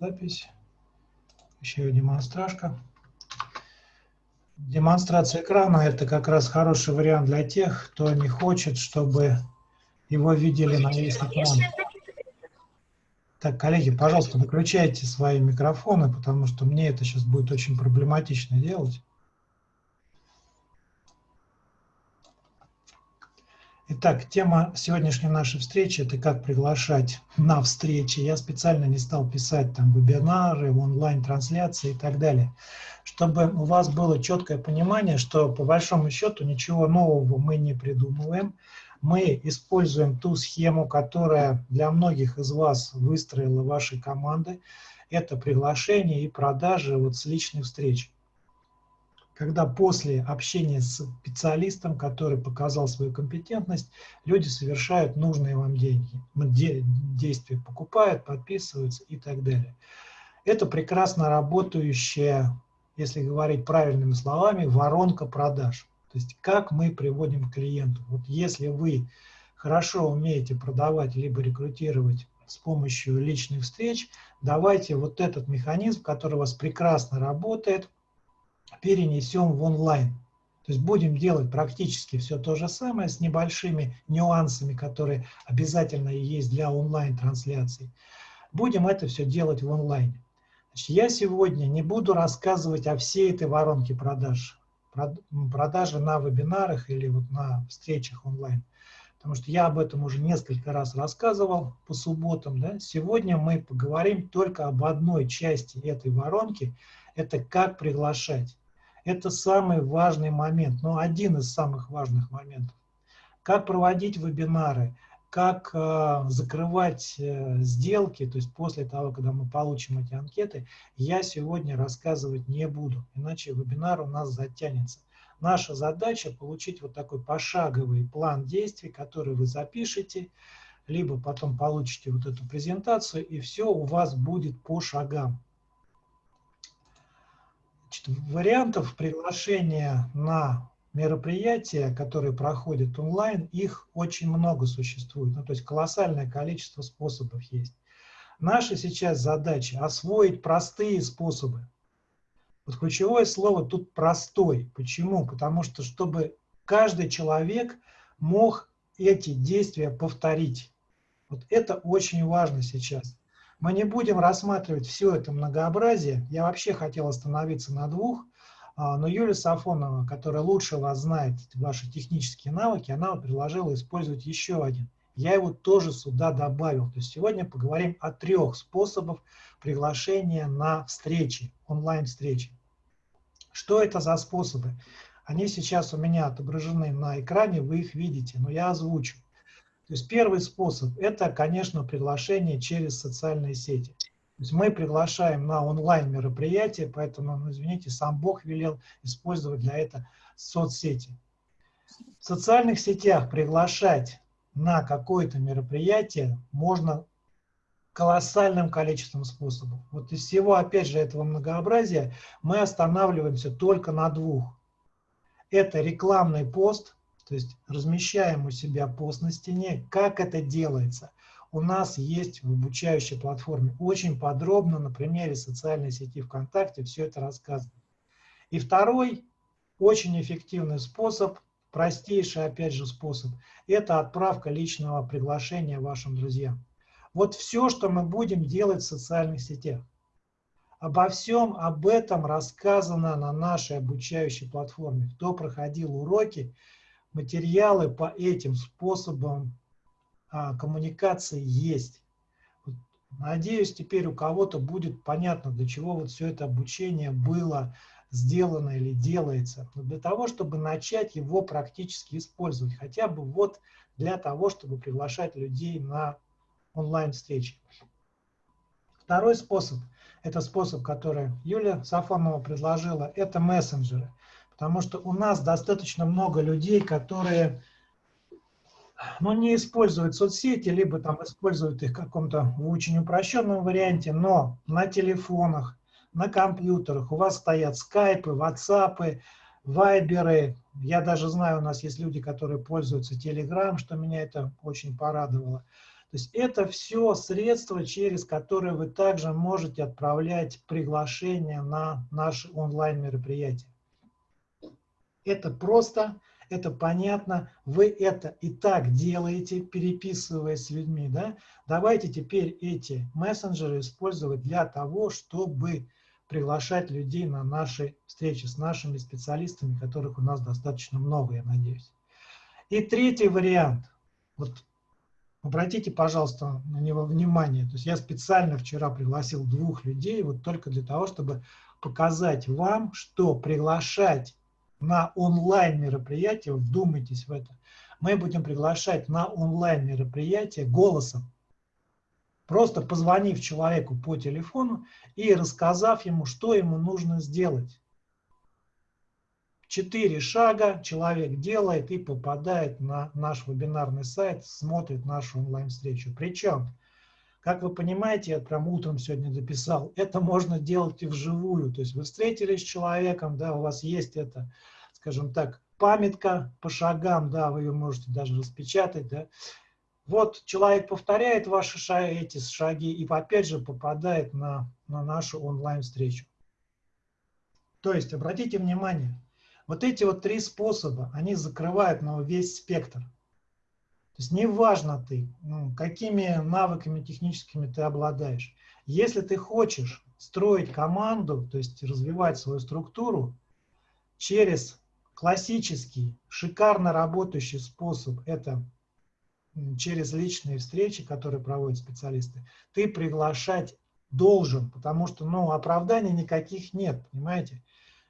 запись. Еще демонстражка. Демонстрация экрана – это как раз хороший вариант для тех, кто не хочет, чтобы его видели на весь экран. Так, коллеги, пожалуйста, выключайте свои микрофоны, потому что мне это сейчас будет очень проблематично делать. Итак, тема сегодняшней нашей встречи – это как приглашать на встречи. Я специально не стал писать там вебинары, онлайн-трансляции и так далее, чтобы у вас было четкое понимание, что по большому счету ничего нового мы не придумываем. Мы используем ту схему, которая для многих из вас выстроила ваши команды. Это приглашение и продажи вот с личной встречи когда после общения с специалистом, который показал свою компетентность, люди совершают нужные вам деньги, действия, покупают, подписываются и так далее. Это прекрасно работающая, если говорить правильными словами, воронка продаж. То есть как мы приводим клиенту. Вот если вы хорошо умеете продавать либо рекрутировать с помощью личных встреч, давайте вот этот механизм, который у вас прекрасно работает, перенесем в онлайн. То есть будем делать практически все то же самое с небольшими нюансами, которые обязательно есть для онлайн-трансляций. Будем это все делать в онлайне. Значит, я сегодня не буду рассказывать о всей этой воронке продаж, продажи на вебинарах или вот на встречах онлайн. Потому что я об этом уже несколько раз рассказывал по субботам. Да? Сегодня мы поговорим только об одной части этой воронки. Это как приглашать. Это самый важный момент, но один из самых важных моментов. Как проводить вебинары, как э, закрывать э, сделки, то есть после того, когда мы получим эти анкеты, я сегодня рассказывать не буду, иначе вебинар у нас затянется. Наша задача получить вот такой пошаговый план действий, который вы запишете, либо потом получите вот эту презентацию, и все у вас будет по шагам. Значит, вариантов приглашения на мероприятия, которые проходят онлайн, их очень много существует. Ну, то есть колоссальное количество способов есть. Наша сейчас задача освоить простые способы. Вот ключевое слово тут простой. Почему? Потому что чтобы каждый человек мог эти действия повторить. Вот это очень важно сейчас. Мы не будем рассматривать все это многообразие. Я вообще хотел остановиться на двух, а, но Юлия Сафонова, которая лучше вас знает ваши технические навыки, она предложила использовать еще один. Я его тоже сюда добавил. То есть сегодня поговорим о трех способах приглашения на встречи, онлайн-встречи. Что это за способы? Они сейчас у меня отображены на экране, вы их видите, но я озвучу. То есть первый способ – это, конечно, приглашение через социальные сети. То есть мы приглашаем на онлайн-мероприятие, поэтому, ну, извините, сам Бог велел использовать для этого соцсети. В социальных сетях приглашать на какое-то мероприятие можно колоссальным количеством способов. Вот из всего, опять же, этого многообразия мы останавливаемся только на двух. Это рекламный пост – то есть размещаем у себя пост на стене. Как это делается? У нас есть в обучающей платформе очень подробно на примере социальной сети ВКонтакте все это рассказано. И второй очень эффективный способ, простейший опять же способ, это отправка личного приглашения вашим друзьям. Вот все, что мы будем делать в социальных сетях. Обо всем об этом рассказано на нашей обучающей платформе. Кто проходил уроки, материалы по этим способам а, коммуникации есть. Надеюсь, теперь у кого-то будет понятно, для чего вот все это обучение было сделано или делается. Но для того, чтобы начать его практически использовать, хотя бы вот для того, чтобы приглашать людей на онлайн-встречи. Второй способ, это способ, который Юлия Сафонова предложила, это мессенджеры. Потому что у нас достаточно много людей, которые ну, не используют соцсети, либо там используют их в каком-то очень упрощенном варианте, но на телефонах, на компьютерах у вас стоят скайпы, ватсапы, вайберы. Я даже знаю, у нас есть люди, которые пользуются Telegram, что меня это очень порадовало. То есть это все средства, через которые вы также можете отправлять приглашения на наши онлайн-мероприятия. Это просто, это понятно, вы это и так делаете, переписываясь с людьми. Да? Давайте теперь эти мессенджеры использовать для того, чтобы приглашать людей на наши встречи с нашими специалистами, которых у нас достаточно много, я надеюсь. И третий вариант. Вот обратите, пожалуйста, на него внимание. То есть я специально вчера пригласил двух людей вот только для того, чтобы показать вам, что приглашать на онлайн мероприятие, вдумайтесь в это, мы будем приглашать на онлайн мероприятие голосом просто позвонив человеку по телефону и рассказав ему, что ему нужно сделать. Четыре шага человек делает и попадает на наш вебинарный сайт, смотрит нашу онлайн-встречу. Причем, как вы понимаете, я прям утром сегодня дописал, это можно делать и вживую. То есть вы встретились с человеком, да, у вас есть это, скажем так, памятка по шагам, да, вы ее можете даже распечатать, да, вот человек повторяет ваши шаги, эти шаги и опять же попадает на, на нашу онлайн-встречу. То есть, обратите внимание, вот эти вот три способа, они закрывают на весь спектр. То есть неважно ты, ну, какими навыками техническими ты обладаешь. Если ты хочешь строить команду, то есть развивать свою структуру через классический, шикарно работающий способ, это через личные встречи, которые проводят специалисты, ты приглашать должен, потому что ну, оправданий никаких нет, понимаете?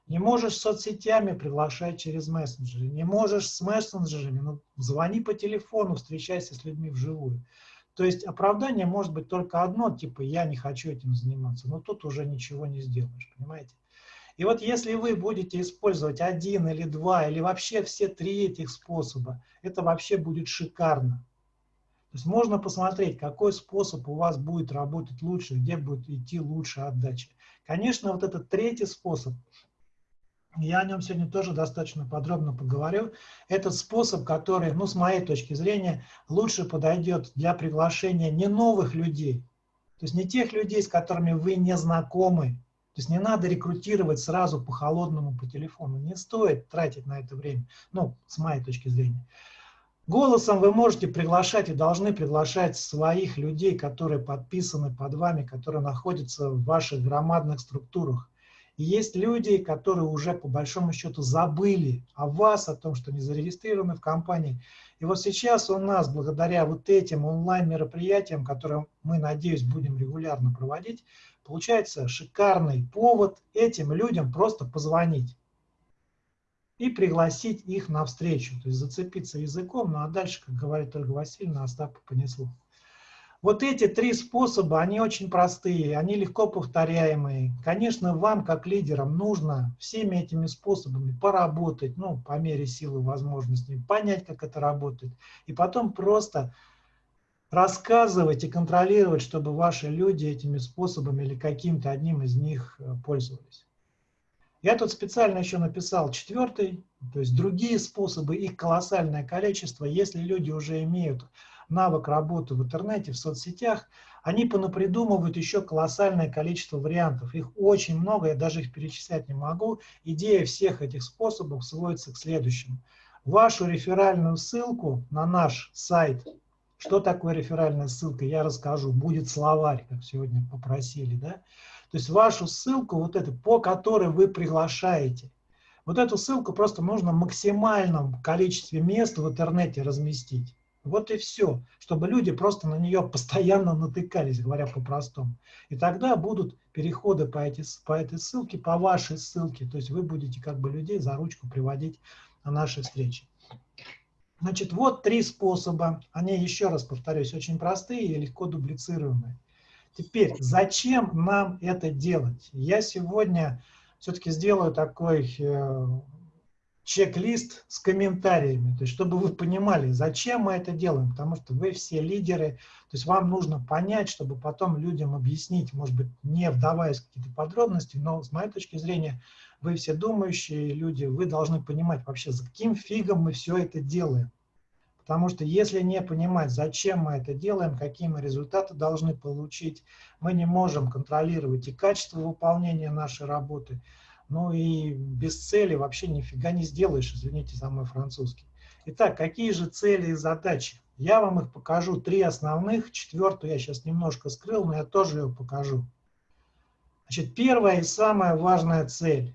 Не можешь соцсетями приглашать через мессенджеры, не можешь с мессенджерами, ну, звони по телефону, встречайся с людьми вживую. То есть оправдание может быть только одно, типа я не хочу этим заниматься, но тут уже ничего не сделаешь, понимаете? И вот если вы будете использовать один или два, или вообще все три этих способа, это вообще будет шикарно. То есть можно посмотреть, какой способ у вас будет работать лучше, где будет идти лучше отдача. Конечно, вот этот третий способ, я о нем сегодня тоже достаточно подробно поговорю. Этот способ, который, ну, с моей точки зрения, лучше подойдет для приглашения не новых людей, то есть не тех людей, с которыми вы не знакомы. То есть не надо рекрутировать сразу по холодному по телефону. Не стоит тратить на это время, ну, с моей точки зрения. Голосом вы можете приглашать и должны приглашать своих людей, которые подписаны под вами, которые находятся в ваших громадных структурах. И есть люди, которые уже по большому счету забыли о вас, о том, что не зарегистрированы в компании. И вот сейчас у нас, благодаря вот этим онлайн-мероприятиям, которые мы, надеюсь, будем регулярно проводить, получается шикарный повод этим людям просто позвонить и пригласить их на встречу, то есть зацепиться языком, ну а дальше, как говорит Ольга Васильевна, Остапа понесло. Вот эти три способа, они очень простые, они легко повторяемые. Конечно, вам, как лидерам, нужно всеми этими способами поработать, ну, по мере силы возможностей, понять, как это работает, и потом просто рассказывать и контролировать, чтобы ваши люди этими способами или каким-то одним из них э, пользовались. Я тут специально еще написал четвертый, то есть другие способы, их колоссальное количество. Если люди уже имеют навык работы в интернете, в соцсетях, они понапридумывают еще колоссальное количество вариантов. Их очень много, я даже их перечислять не могу. Идея всех этих способов сводится к следующему. Вашу реферальную ссылку на наш сайт, что такое реферальная ссылка, я расскажу. Будет словарь, как сегодня попросили, да? То есть вашу ссылку, вот эту, по которой вы приглашаете, вот эту ссылку просто нужно в максимальном количестве мест в интернете разместить. Вот и все, чтобы люди просто на нее постоянно натыкались, говоря по-простому. И тогда будут переходы по, эти, по этой ссылке, по вашей ссылке. То есть вы будете как бы людей за ручку приводить на наши встречи. Значит, вот три способа. Они, еще раз повторюсь, очень простые и легко дублицируемые. Теперь, зачем нам это делать? Я сегодня все-таки сделаю такой э, чек-лист с комментариями, то есть чтобы вы понимали, зачем мы это делаем, потому что вы все лидеры, то есть вам нужно понять, чтобы потом людям объяснить, может быть, не вдаваясь в какие-то подробности, но с моей точки зрения, вы все думающие люди, вы должны понимать вообще, за каким фигом мы все это делаем. Потому что если не понимать, зачем мы это делаем, какие мы результаты должны получить, мы не можем контролировать и качество выполнения нашей работы, ну и без цели вообще нифига не сделаешь, извините за мой французский. Итак, какие же цели и задачи? Я вам их покажу, три основных, четвертую я сейчас немножко скрыл, но я тоже ее покажу. Значит, первая и самая важная цель.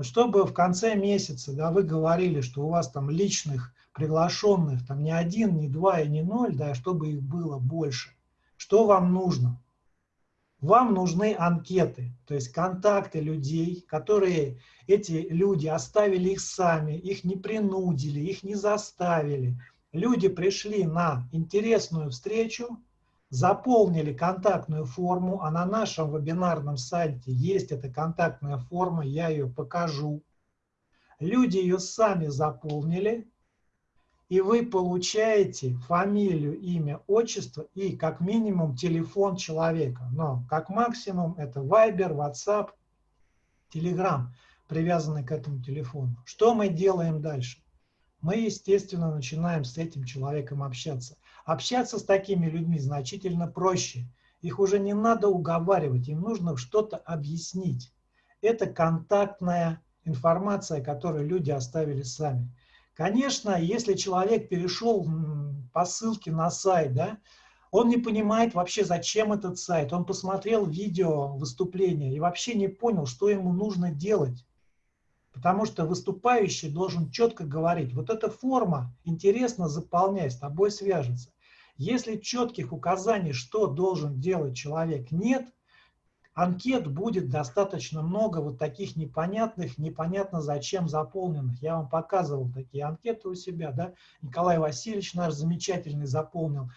Чтобы в конце месяца да, вы говорили, что у вас там личных приглашенных там не один, не два и не ноль, да, чтобы их было больше. Что вам нужно? Вам нужны анкеты, то есть контакты людей, которые эти люди оставили их сами, их не принудили, их не заставили. Люди пришли на интересную встречу, заполнили контактную форму, а на нашем вебинарном сайте есть эта контактная форма, я ее покажу. Люди ее сами заполнили, и вы получаете фамилию, имя, отчество и как минимум телефон человека. Но как максимум это Viber, WhatsApp, Telegram, привязанный к этому телефону. Что мы делаем дальше? Мы, естественно, начинаем с этим человеком общаться. Общаться с такими людьми значительно проще. Их уже не надо уговаривать, им нужно что-то объяснить. Это контактная информация, которую люди оставили сами. Конечно, если человек перешел по ссылке на сайт, да, он не понимает вообще, зачем этот сайт. Он посмотрел видео выступления и вообще не понял, что ему нужно делать. Потому что выступающий должен четко говорить, вот эта форма интересно заполнять, с тобой свяжется. Если четких указаний, что должен делать человек, нет, анкет будет достаточно много вот таких непонятных, непонятно зачем заполненных. Я вам показывал такие анкеты у себя, да, Николай Васильевич наш замечательный заполнил.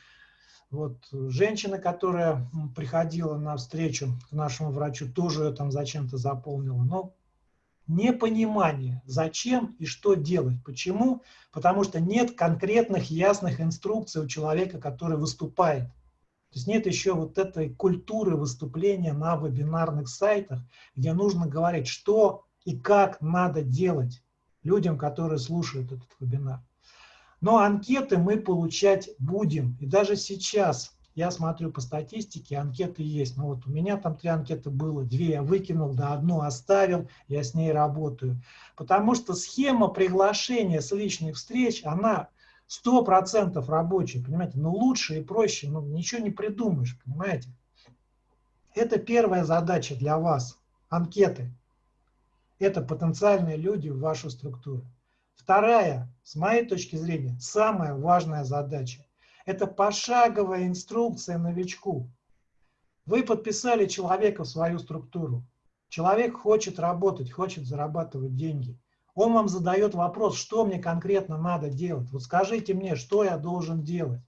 Вот женщина, которая приходила на встречу к нашему врачу, тоже ее там зачем-то заполнила. Но непонимание, зачем и что делать. Почему? Потому что нет конкретных ясных инструкций у человека, который выступает. То есть нет еще вот этой культуры выступления на вебинарных сайтах, где нужно говорить, что и как надо делать людям, которые слушают этот вебинар. Но анкеты мы получать будем. И даже сейчас я смотрю по статистике, анкеты есть. Ну вот у меня там три анкеты было, две я выкинул, да одну оставил, я с ней работаю. Потому что схема приглашения с личных встреч, она сто процентов рабочий, понимаете, но лучше и проще, ну, ничего не придумаешь, понимаете. Это первая задача для вас, анкеты. Это потенциальные люди в вашу структуру. Вторая, с моей точки зрения, самая важная задача. Это пошаговая инструкция новичку. Вы подписали человека в свою структуру. Человек хочет работать, хочет зарабатывать деньги он вам задает вопрос, что мне конкретно надо делать. Вот скажите мне, что я должен делать.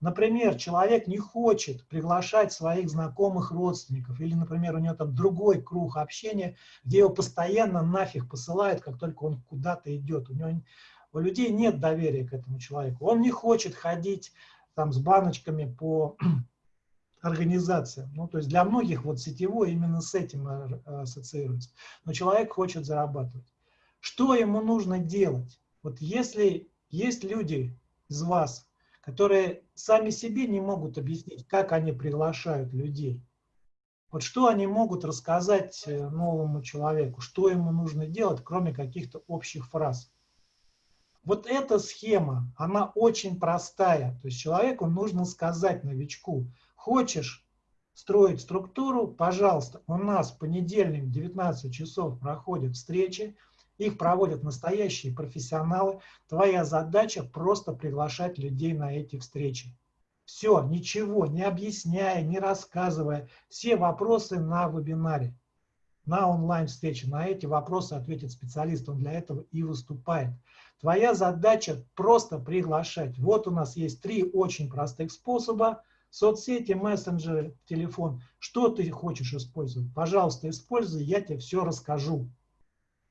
Например, человек не хочет приглашать своих знакомых родственников, или, например, у него там другой круг общения, где его постоянно нафиг посылают, как только он куда-то идет. У, него, у людей нет доверия к этому человеку. Он не хочет ходить там с баночками по организациям. Ну, то есть для многих вот сетевой именно с этим ассоциируется. Но человек хочет зарабатывать. Что ему нужно делать? Вот если есть люди из вас, которые сами себе не могут объяснить, как они приглашают людей, вот что они могут рассказать э, новому человеку, что ему нужно делать, кроме каких-то общих фраз. Вот эта схема, она очень простая. То есть человеку нужно сказать новичку, хочешь строить структуру, пожалуйста, у нас в понедельник в 19 часов проходят встречи, их проводят настоящие профессионалы. Твоя задача просто приглашать людей на эти встречи. Все, ничего, не объясняя, не рассказывая. Все вопросы на вебинаре, на онлайн-встрече. На эти вопросы ответит специалист, он для этого и выступает. Твоя задача просто приглашать. Вот у нас есть три очень простых способа. Соцсети, мессенджеры, телефон. Что ты хочешь использовать? Пожалуйста, используй, я тебе все расскажу.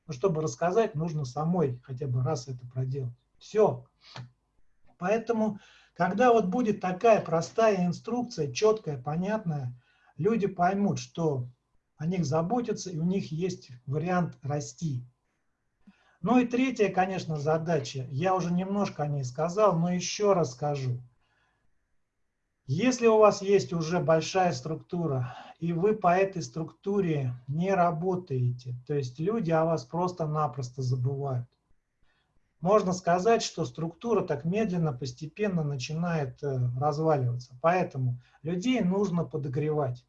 Но чтобы рассказать, нужно самой хотя бы раз это проделать. Все. Поэтому, когда вот будет такая простая инструкция, четкая, понятная, люди поймут, что о них заботятся, и у них есть вариант расти. Ну и третья, конечно, задача, я уже немножко о ней сказал, но еще раз скажу. Если у вас есть уже большая структура, и вы по этой структуре не работаете, то есть люди о вас просто-напросто забывают, можно сказать, что структура так медленно, постепенно начинает э, разваливаться. Поэтому людей нужно подогревать.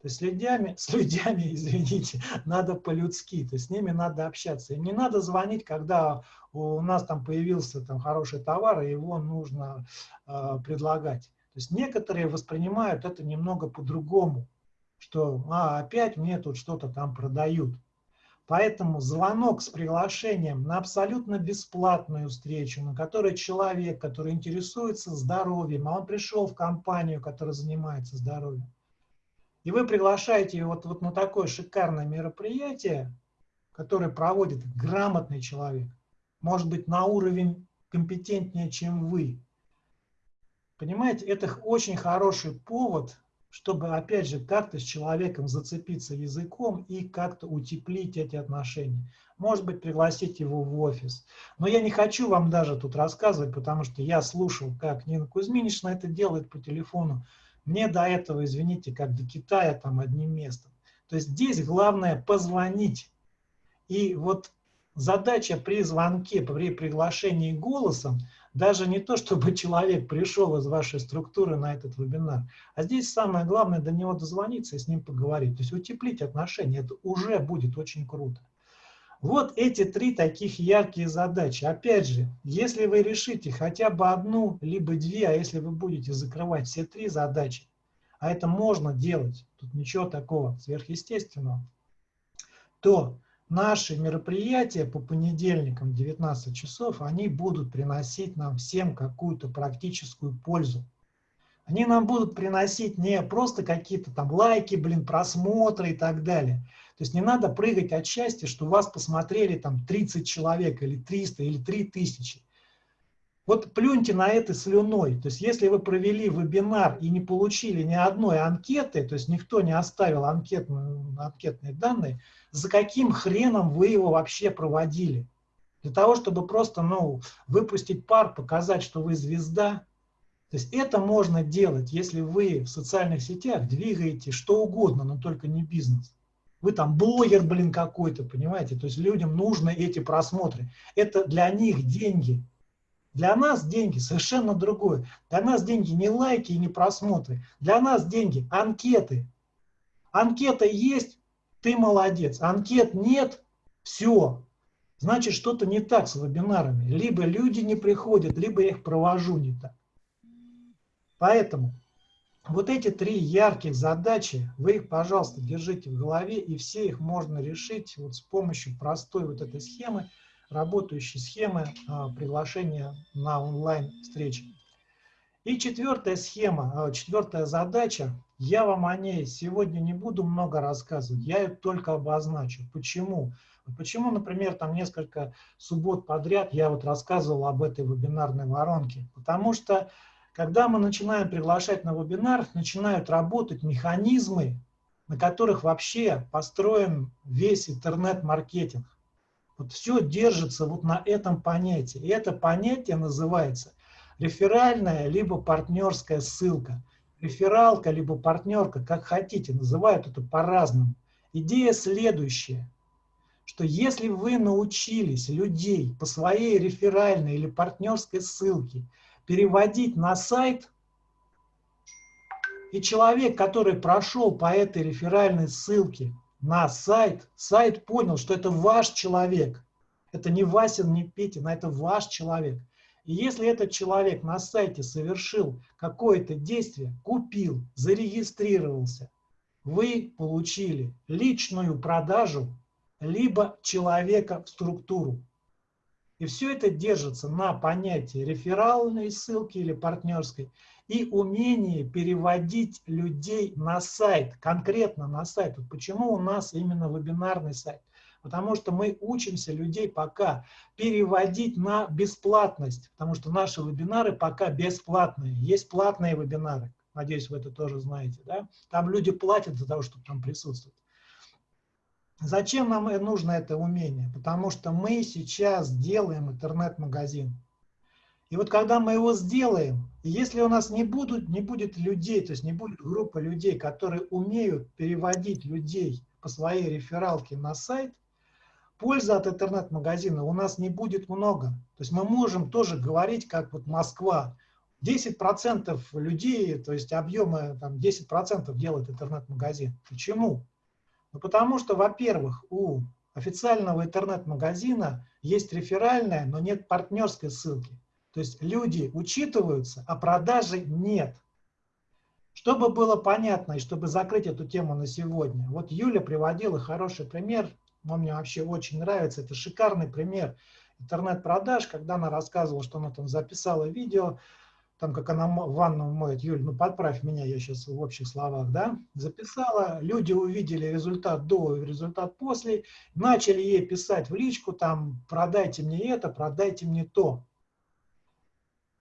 То есть с людьми, с людьми, извините, надо по-людски, то есть с ними надо общаться. И не надо звонить, когда у нас там появился там хороший товар, и его нужно э, предлагать. То есть некоторые воспринимают это немного по-другому, что а, опять мне тут что-то там продают. Поэтому звонок с приглашением на абсолютно бесплатную встречу, на которой человек, который интересуется здоровьем, а он пришел в компанию, которая занимается здоровьем, и вы приглашаете его вот, вот на такое шикарное мероприятие, которое проводит грамотный человек, может быть, на уровень компетентнее, чем вы. Понимаете, это очень хороший повод чтобы, опять же, как-то с человеком зацепиться языком и как-то утеплить эти отношения. Может быть, пригласить его в офис. Но я не хочу вам даже тут рассказывать, потому что я слушал, как Нина Кузьминична это делает по телефону. Мне до этого, извините, как до Китая там одним местом. То есть здесь главное позвонить. И вот задача при звонке, при приглашении голосом – даже не то, чтобы человек пришел из вашей структуры на этот вебинар, а здесь самое главное до него дозвониться и с ним поговорить. То есть утеплить отношения, это уже будет очень круто. Вот эти три таких яркие задачи. Опять же, если вы решите хотя бы одну, либо две, а если вы будете закрывать все три задачи, а это можно делать, тут ничего такого сверхъестественного, то наши мероприятия по понедельникам 19 часов, они будут приносить нам всем какую-то практическую пользу. Они нам будут приносить не просто какие-то там лайки, блин, просмотры и так далее. То есть не надо прыгать от счастья, что вас посмотрели там 30 человек или 300 или 3000. Вот плюньте на это слюной. То есть если вы провели вебинар и не получили ни одной анкеты, то есть никто не оставил анкетные, анкетные данные, за каким хреном вы его вообще проводили? Для того, чтобы просто ну, выпустить пар, показать, что вы звезда. То есть это можно делать, если вы в социальных сетях двигаете что угодно, но только не бизнес. Вы там блогер, блин, какой-то, понимаете? То есть людям нужны эти просмотры. Это для них деньги. Для нас деньги совершенно другое. Для нас деньги не лайки и не просмотры. Для нас деньги анкеты. Анкета есть, ты молодец. Анкет нет, все. Значит, что-то не так с вебинарами. Либо люди не приходят, либо я их провожу не так. Поэтому вот эти три ярких задачи, вы их, пожалуйста, держите в голове, и все их можно решить вот с помощью простой вот этой схемы – работающей схемы а, приглашения на онлайн-встречи. И четвертая схема, а, четвертая задача, я вам о ней сегодня не буду много рассказывать, я ее только обозначу. Почему? Почему, например, там несколько суббот подряд я вот рассказывал об этой вебинарной воронке? Потому что, когда мы начинаем приглашать на вебинар, начинают работать механизмы, на которых вообще построен весь интернет-маркетинг. Вот все держится вот на этом понятии. И это понятие называется реферальная либо партнерская ссылка. Рефералка либо партнерка, как хотите, называют это по-разному. Идея следующая, что если вы научились людей по своей реферальной или партнерской ссылке переводить на сайт, и человек, который прошел по этой реферальной ссылке, на сайт, сайт понял, что это ваш человек. Это не Васин, не Петин, а это ваш человек. И если этот человек на сайте совершил какое-то действие, купил, зарегистрировался, вы получили личную продажу, либо человека в структуру. И все это держится на понятии реферальной ссылки или партнерской и умение переводить людей на сайт, конкретно на сайт. Вот почему у нас именно вебинарный сайт? Потому что мы учимся людей пока переводить на бесплатность, потому что наши вебинары пока бесплатные. Есть платные вебинары, надеюсь, вы это тоже знаете. Да? Там люди платят за того, чтобы там присутствовать. Зачем нам нужно это умение? Потому что мы сейчас делаем интернет-магазин. И вот когда мы его сделаем, если у нас не, будут, не будет людей, то есть не будет группы людей, которые умеют переводить людей по своей рефералке на сайт, пользы от интернет-магазина у нас не будет много. То есть мы можем тоже говорить, как вот Москва, 10% людей, то есть объемы там 10% делает интернет-магазин. Почему? Ну, потому что, во-первых, у официального интернет-магазина есть реферальная, но нет партнерской ссылки. То есть люди учитываются, а продажи нет. Чтобы было понятно и чтобы закрыть эту тему на сегодня, вот Юля приводила хороший пример, он мне вообще очень нравится, это шикарный пример интернет-продаж, когда она рассказывала, что она там записала видео, там, как она ванну моет, Юль, ну подправь меня, я сейчас в общих словах, да, записала, люди увидели результат до и результат после, начали ей писать в личку, там, продайте мне это, продайте мне то.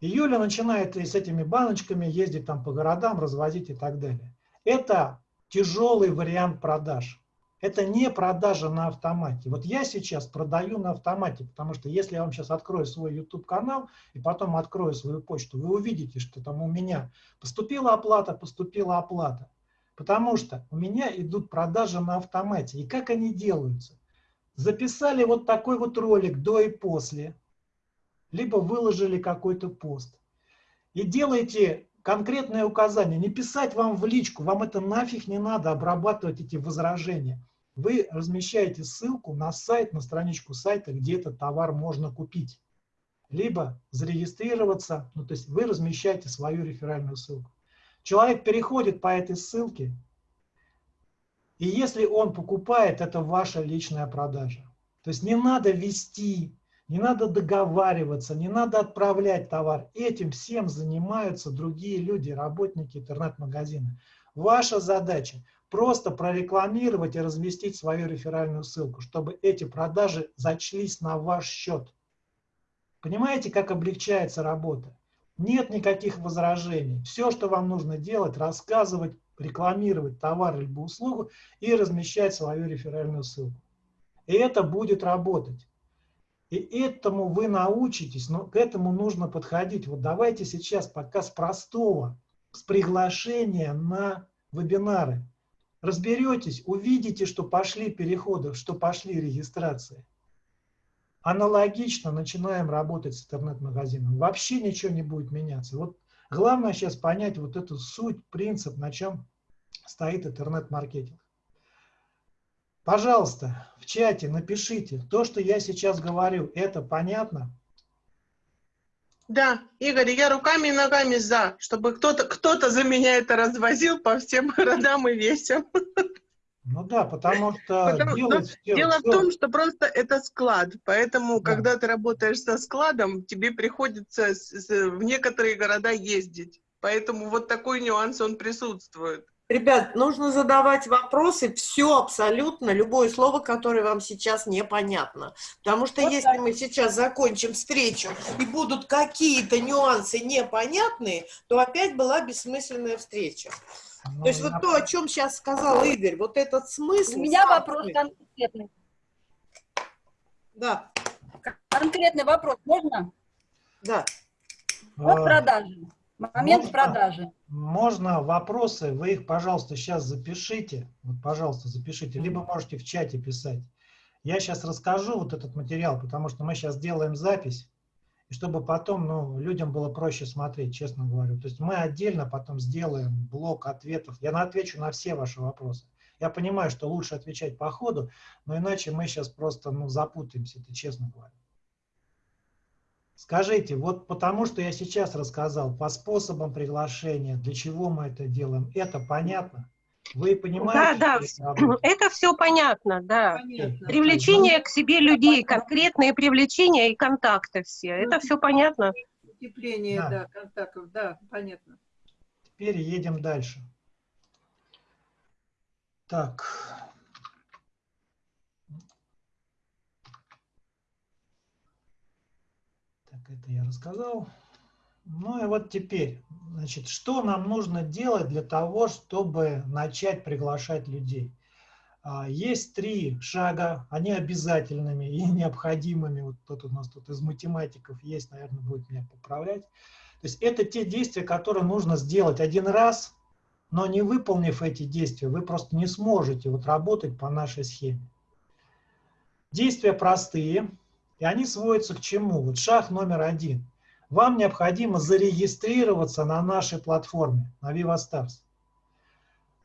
И Юля начинает с этими баночками ездить там по городам, развозить и так далее. Это тяжелый вариант продаж. Это не продажа на автомате. Вот я сейчас продаю на автомате, потому что если я вам сейчас открою свой YouTube-канал и потом открою свою почту, вы увидите, что там у меня поступила оплата, поступила оплата. Потому что у меня идут продажи на автомате. И как они делаются? Записали вот такой вот ролик до и после, либо выложили какой-то пост. И делаете конкретное указание, не писать вам в личку, вам это нафиг не надо обрабатывать эти возражения вы размещаете ссылку на сайт, на страничку сайта, где этот товар можно купить. Либо зарегистрироваться, ну то есть вы размещаете свою реферальную ссылку. Человек переходит по этой ссылке, и если он покупает, это ваша личная продажа. То есть не надо вести, не надо договариваться, не надо отправлять товар. Этим всем занимаются другие люди, работники интернет-магазина. Ваша задача просто прорекламировать и разместить свою реферальную ссылку, чтобы эти продажи зачлись на ваш счет. Понимаете, как облегчается работа? Нет никаких возражений. Все, что вам нужно делать, рассказывать, рекламировать товар либо услугу и размещать свою реферальную ссылку. И это будет работать. И этому вы научитесь, но к этому нужно подходить. Вот давайте сейчас пока с простого, с приглашения на вебинары разберетесь, увидите, что пошли переходы, что пошли регистрации. Аналогично начинаем работать с интернет-магазином. Вообще ничего не будет меняться. Вот главное сейчас понять вот эту суть, принцип, на чем стоит интернет-маркетинг. Пожалуйста, в чате напишите, то, что я сейчас говорю, это понятно? Да, Игорь, я руками и ногами за, чтобы кто-то кто, -то, за меня это развозил по всем городам и весям. Ну да, потому что потому, делать все, Дело все... в том, что просто это склад, поэтому да. когда ты работаешь со складом, тебе приходится с, с, в некоторые города ездить. Поэтому вот такой нюанс, он присутствует. Ребят, нужно задавать вопросы, все абсолютно, любое слово, которое вам сейчас непонятно. Потому что вот если так. мы сейчас закончим встречу и будут какие-то нюансы непонятные, то опять была бессмысленная встреча. Ну, то есть вот то, о чем сейчас сказал Игорь, вот этот смысл... У меня вопрос конкретный. Да. Конкретный вопрос, можно? Да. Вот а... продажи. Момент можно, продажи. Можно вопросы, вы их, пожалуйста, сейчас запишите. Вот, пожалуйста, запишите. Либо можете в чате писать. Я сейчас расскажу вот этот материал, потому что мы сейчас делаем запись. И чтобы потом ну, людям было проще смотреть, честно говорю. То есть мы отдельно потом сделаем блок ответов. Я отвечу на все ваши вопросы. Я понимаю, что лучше отвечать по ходу, но иначе мы сейчас просто ну, запутаемся, это честно говорю. Скажите, вот потому что я сейчас рассказал по способам приглашения, для чего мы это делаем, это понятно? Вы понимаете? Да, да, это, все понятно, да. Понятно. Привлечение к себе людей, конкретные привлечения и контакты все, это все понятно. Утепление, да. да, контактов, да, понятно. Теперь едем дальше. Так, это я рассказал. Ну и вот теперь, значит, что нам нужно делать для того, чтобы начать приглашать людей? А, есть три шага, они обязательными и необходимыми. Вот тут у нас тут из математиков есть, наверное, будет меня поправлять. То есть это те действия, которые нужно сделать один раз, но не выполнив эти действия, вы просто не сможете вот работать по нашей схеме. Действия простые, и они сводятся к чему? Вот шаг номер один. Вам необходимо зарегистрироваться на нашей платформе, на VivaStars.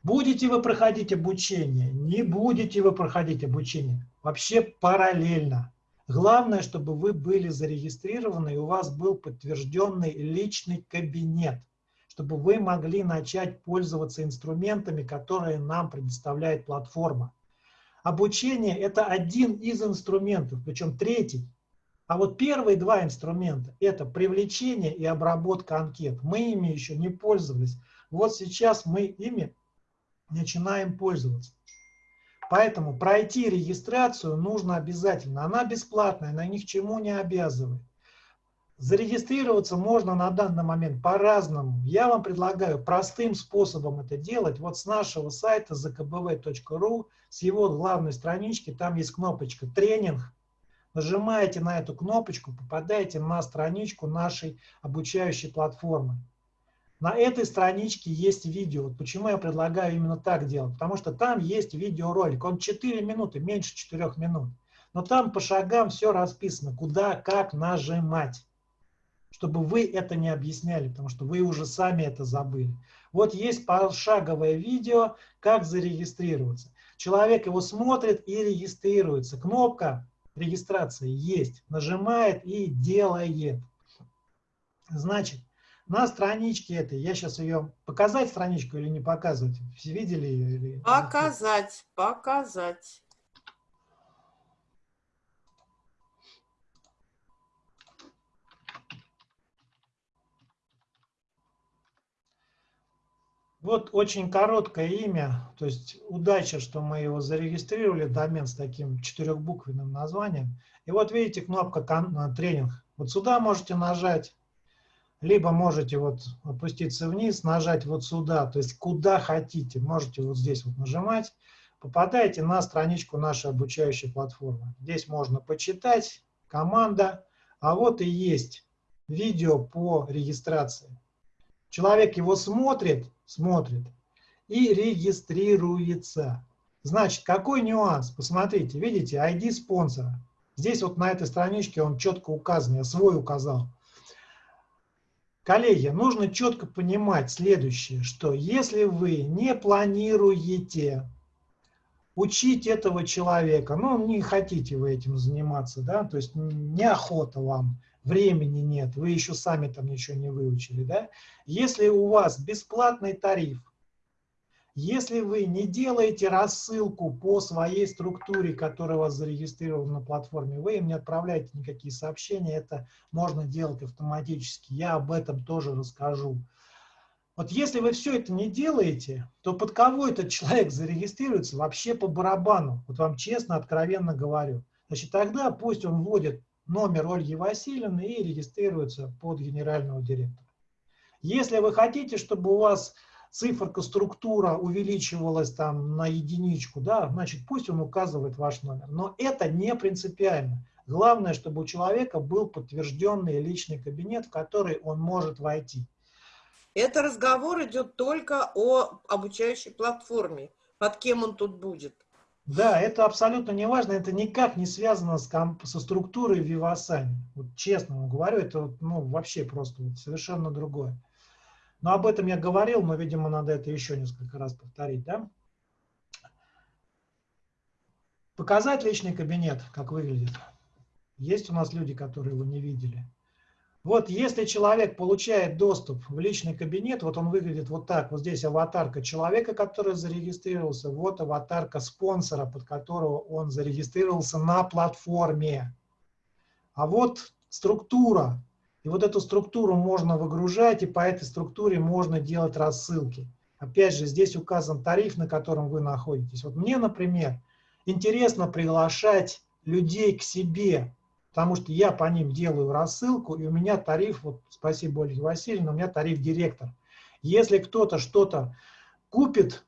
Будете вы проходить обучение, не будете вы проходить обучение, вообще параллельно. Главное, чтобы вы были зарегистрированы и у вас был подтвержденный личный кабинет, чтобы вы могли начать пользоваться инструментами, которые нам предоставляет платформа. Обучение – это один из инструментов, причем третий. А вот первые два инструмента – это привлечение и обработка анкет. Мы ими еще не пользовались. Вот сейчас мы ими начинаем пользоваться. Поэтому пройти регистрацию нужно обязательно. Она бесплатная, она ни к чему не обязывает. Зарегистрироваться можно на данный момент по-разному. Я вам предлагаю простым способом это делать. Вот с нашего сайта zkbv.ru, с его главной странички, там есть кнопочка «Тренинг». Нажимаете на эту кнопочку, попадаете на страничку нашей обучающей платформы. На этой страничке есть видео. Почему я предлагаю именно так делать? Потому что там есть видеоролик. Он 4 минуты, меньше 4 минут. Но там по шагам все расписано, куда, как нажимать. Чтобы вы это не объясняли, потому что вы уже сами это забыли. Вот есть пошаговое видео, как зарегистрироваться. Человек его смотрит и регистрируется. Кнопка регистрации есть. Нажимает и делает. Значит, на страничке этой, я сейчас ее, показать страничку или не показывать? Все видели ее? Или... Показать, показать. Вот очень короткое имя, то есть удача, что мы его зарегистрировали, домен с таким четырехбуквенным названием. И вот видите кнопка тренинг. Вот сюда можете нажать, либо можете вот опуститься вниз, нажать вот сюда, то есть куда хотите, можете вот здесь вот нажимать, попадаете на страничку нашей обучающей платформы. Здесь можно почитать, команда, а вот и есть видео по регистрации. Человек его смотрит, смотрит и регистрируется. Значит, какой нюанс? Посмотрите, видите, ID спонсора. Здесь вот на этой страничке он четко указан, я свой указал. Коллеги, нужно четко понимать следующее, что если вы не планируете учить этого человека, ну, не хотите вы этим заниматься, да, то есть неохота вам, времени нет, вы еще сами там ничего не выучили, да, если у вас бесплатный тариф, если вы не делаете рассылку по своей структуре, которая у вас зарегистрирована на платформе, вы им не отправляете никакие сообщения, это можно делать автоматически. Я об этом тоже расскажу. Вот если вы все это не делаете, то под кого этот человек зарегистрируется вообще по барабану. Вот вам честно, откровенно говорю. Значит, тогда пусть он вводит номер Ольги Васильевны и регистрируется под генерального директора. Если вы хотите, чтобы у вас циферка, структура увеличивалась там на единичку, да, значит, пусть он указывает ваш номер. Но это не принципиально. Главное, чтобы у человека был подтвержденный личный кабинет, в который он может войти. Это разговор идет только о обучающей платформе. Под кем он тут будет? Да, это абсолютно не важно, это никак не связано с, со структурой Vivasan. Вот честно вам говорю, это ну, вообще просто вот совершенно другое. Но об этом я говорил, но, видимо, надо это еще несколько раз повторить. Да? Показать личный кабинет, как выглядит. Есть у нас люди, которые его не видели. Вот если человек получает доступ в личный кабинет, вот он выглядит вот так. Вот здесь аватарка человека, который зарегистрировался, вот аватарка спонсора, под которого он зарегистрировался на платформе. А вот структура, и вот эту структуру можно выгружать, и по этой структуре можно делать рассылки. Опять же, здесь указан тариф, на котором вы находитесь. Вот мне, например, интересно приглашать людей к себе, потому что я по ним делаю рассылку, и у меня тариф, вот спасибо Ольге Васильевне, у меня тариф директор. Если кто-то что-то купит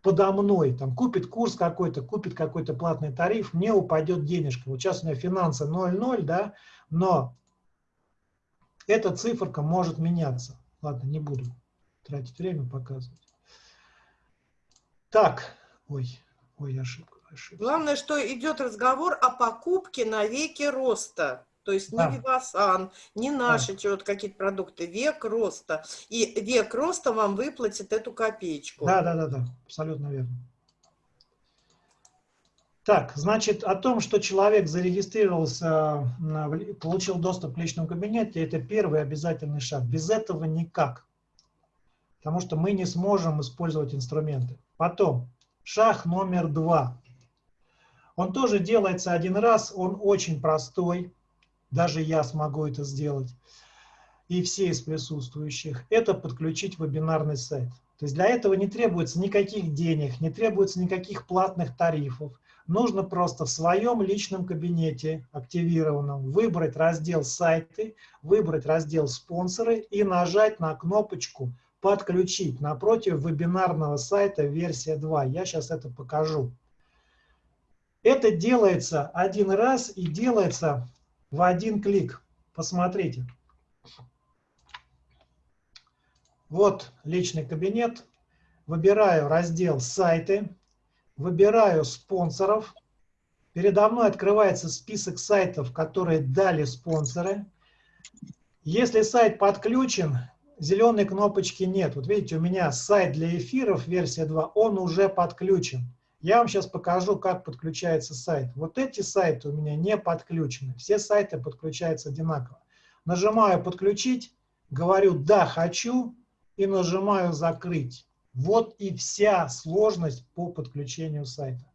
подо мной, там, купит курс какой-то, купит какой-то платный тариф, мне упадет денежка. Вот сейчас у меня финансы 0,0, да, но эта циферка может меняться. Ладно, не буду тратить время показывать. Так, ой, ой, ошибка. Ошибка. Главное, что идет разговор о покупке на веке роста. То есть Да. не Вивасан, не наши чего-то какие-то продукты, век роста. И век роста вам выплатит эту копеечку. Да, да, да, да, абсолютно верно. Так, значит, о том, что человек зарегистрировался, получил доступ к личному кабинету, это первый обязательный шаг. Без этого никак. Потому что мы не сможем использовать инструменты. Потом, шаг номер два. Он тоже делается один раз, он очень простой. Даже я смогу это сделать. И все из присутствующих. Это подключить вебинарный сайт. То есть для этого не требуется никаких денег, не требуется никаких платных тарифов. Нужно просто в своем личном кабинете активированном выбрать раздел «Сайты», выбрать раздел «Спонсоры» и нажать на кнопочку «Подключить» напротив вебинарного сайта версия 2. Я сейчас это покажу. Это делается один раз и делается в один клик. Посмотрите. Вот личный кабинет. Выбираю раздел «Сайты», выбираю спонсоров. Передо мной открывается список сайтов, которые дали спонсоры. Если сайт подключен, зеленой кнопочки нет. Вот видите, у меня сайт для эфиров, версия 2, он уже подключен. Я вам сейчас покажу, как подключается сайт. Вот эти сайты у меня не подключены. Все сайты подключаются одинаково. Нажимаю «Подключить», говорю «Да, хочу» и нажимаю «Закрыть». Вот и вся сложность по подключению сайта.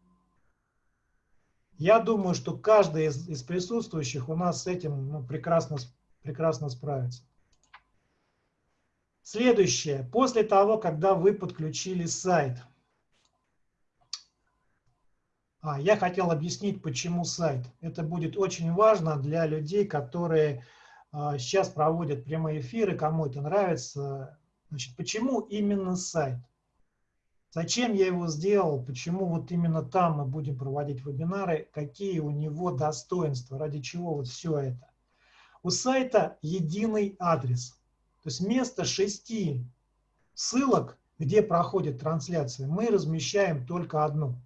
Я думаю, что каждый из, из присутствующих у нас с этим ну, прекрасно, прекрасно справится. Следующее. После того, когда вы подключили сайт. А, я хотел объяснить, почему сайт. Это будет очень важно для людей, которые а, сейчас проводят прямые эфиры, кому это нравится. Значит, почему именно сайт? Зачем я его сделал? Почему вот именно там мы будем проводить вебинары? Какие у него достоинства? Ради чего вот все это? У сайта единый адрес. То есть вместо шести ссылок, где проходит трансляция, мы размещаем только одну.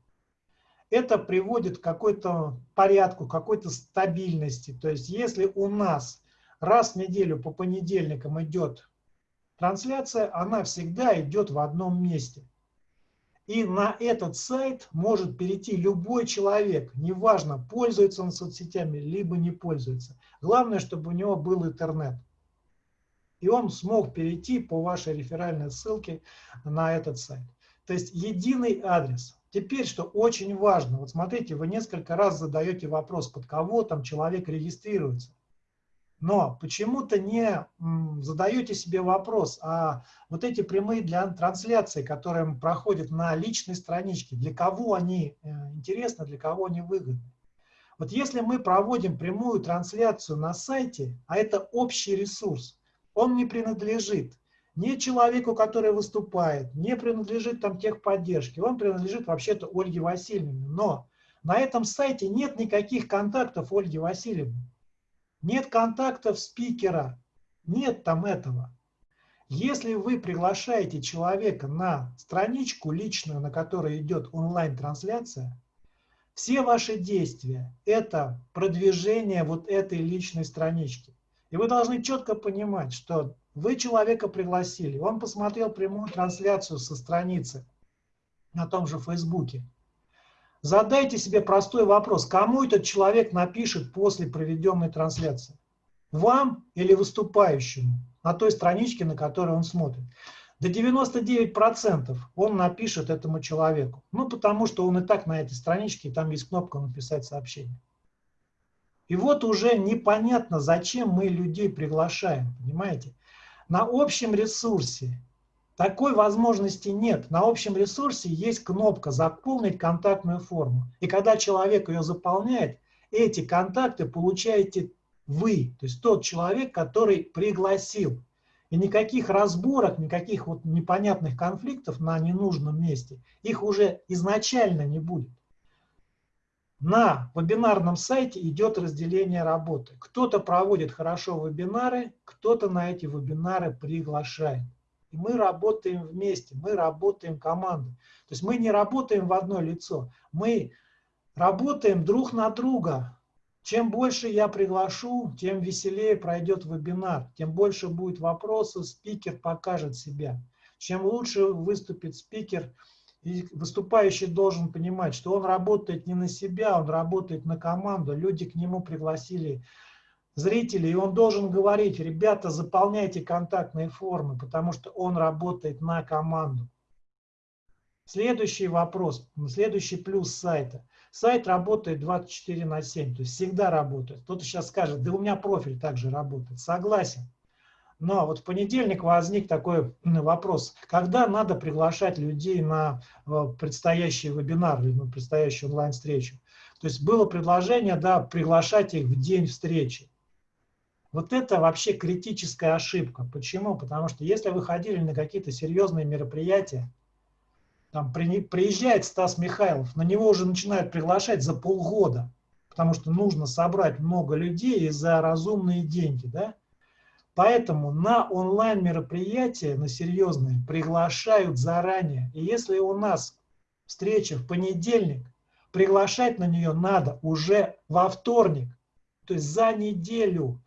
Это приводит к какой-то порядку, какой-то стабильности. То есть если у нас раз в неделю по понедельникам идет трансляция, она всегда идет в одном месте. И на этот сайт может перейти любой человек, неважно, пользуется он соцсетями, либо не пользуется. Главное, чтобы у него был интернет. И он смог перейти по вашей реферальной ссылке на этот сайт. То есть единый адрес. Теперь, что очень важно, вот смотрите, вы несколько раз задаете вопрос, под кого там человек регистрируется. Но почему-то не задаете себе вопрос, а вот эти прямые для трансляции, которые проходят на личной страничке, для кого они интересны, для кого они выгодны. Вот если мы проводим прямую трансляцию на сайте, а это общий ресурс, он не принадлежит ни человеку, который выступает, не принадлежит там техподдержке, он принадлежит вообще-то Ольге Васильевне. Но на этом сайте нет никаких контактов Ольги Васильевны. Нет контактов спикера, нет там этого. Если вы приглашаете человека на страничку личную, на которой идет онлайн-трансляция, все ваши действия – это продвижение вот этой личной странички. И вы должны четко понимать, что вы человека пригласили, он посмотрел прямую трансляцию со страницы на том же Фейсбуке. Задайте себе простой вопрос, кому этот человек напишет после проведенной трансляции? Вам или выступающему на той страничке, на которой он смотрит? До 99% он напишет этому человеку. Ну, потому что он и так на этой страничке, и там есть кнопка «Написать сообщение». И вот уже непонятно, зачем мы людей приглашаем, понимаете? На общем ресурсе такой возможности нет. На общем ресурсе есть кнопка «Заполнить контактную форму». И когда человек ее заполняет, эти контакты получаете вы, то есть тот человек, который пригласил. И никаких разборок, никаких вот непонятных конфликтов на ненужном месте, их уже изначально не будет. На вебинарном сайте идет разделение работы. Кто-то проводит хорошо вебинары, кто-то на эти вебинары приглашает. И мы работаем вместе, мы работаем командой. То есть мы не работаем в одно лицо, мы работаем друг на друга. Чем больше я приглашу, тем веселее пройдет вебинар, тем больше будет вопросов, спикер покажет себя. Чем лучше выступит спикер, и выступающий должен понимать, что он работает не на себя, он работает на команду. Люди к нему пригласили зрителей, и он должен говорить, ребята, заполняйте контактные формы, потому что он работает на команду. Следующий вопрос, следующий плюс сайта. Сайт работает 24 на 7, то есть всегда работает. Кто-то сейчас скажет, да у меня профиль также работает. Согласен. Но вот в понедельник возник такой вопрос, когда надо приглашать людей на э, предстоящий вебинар или на предстоящую онлайн-встречу. То есть было предложение да, приглашать их в день встречи. Вот это вообще критическая ошибка. Почему? Потому что если вы ходили на какие-то серьезные мероприятия, там при, приезжает Стас Михайлов, на него уже начинают приглашать за полгода, потому что нужно собрать много людей за разумные деньги, да? Поэтому на онлайн-мероприятия, на серьезные, приглашают заранее. И если у нас встреча в понедельник, приглашать на нее надо уже во вторник, то есть за неделю.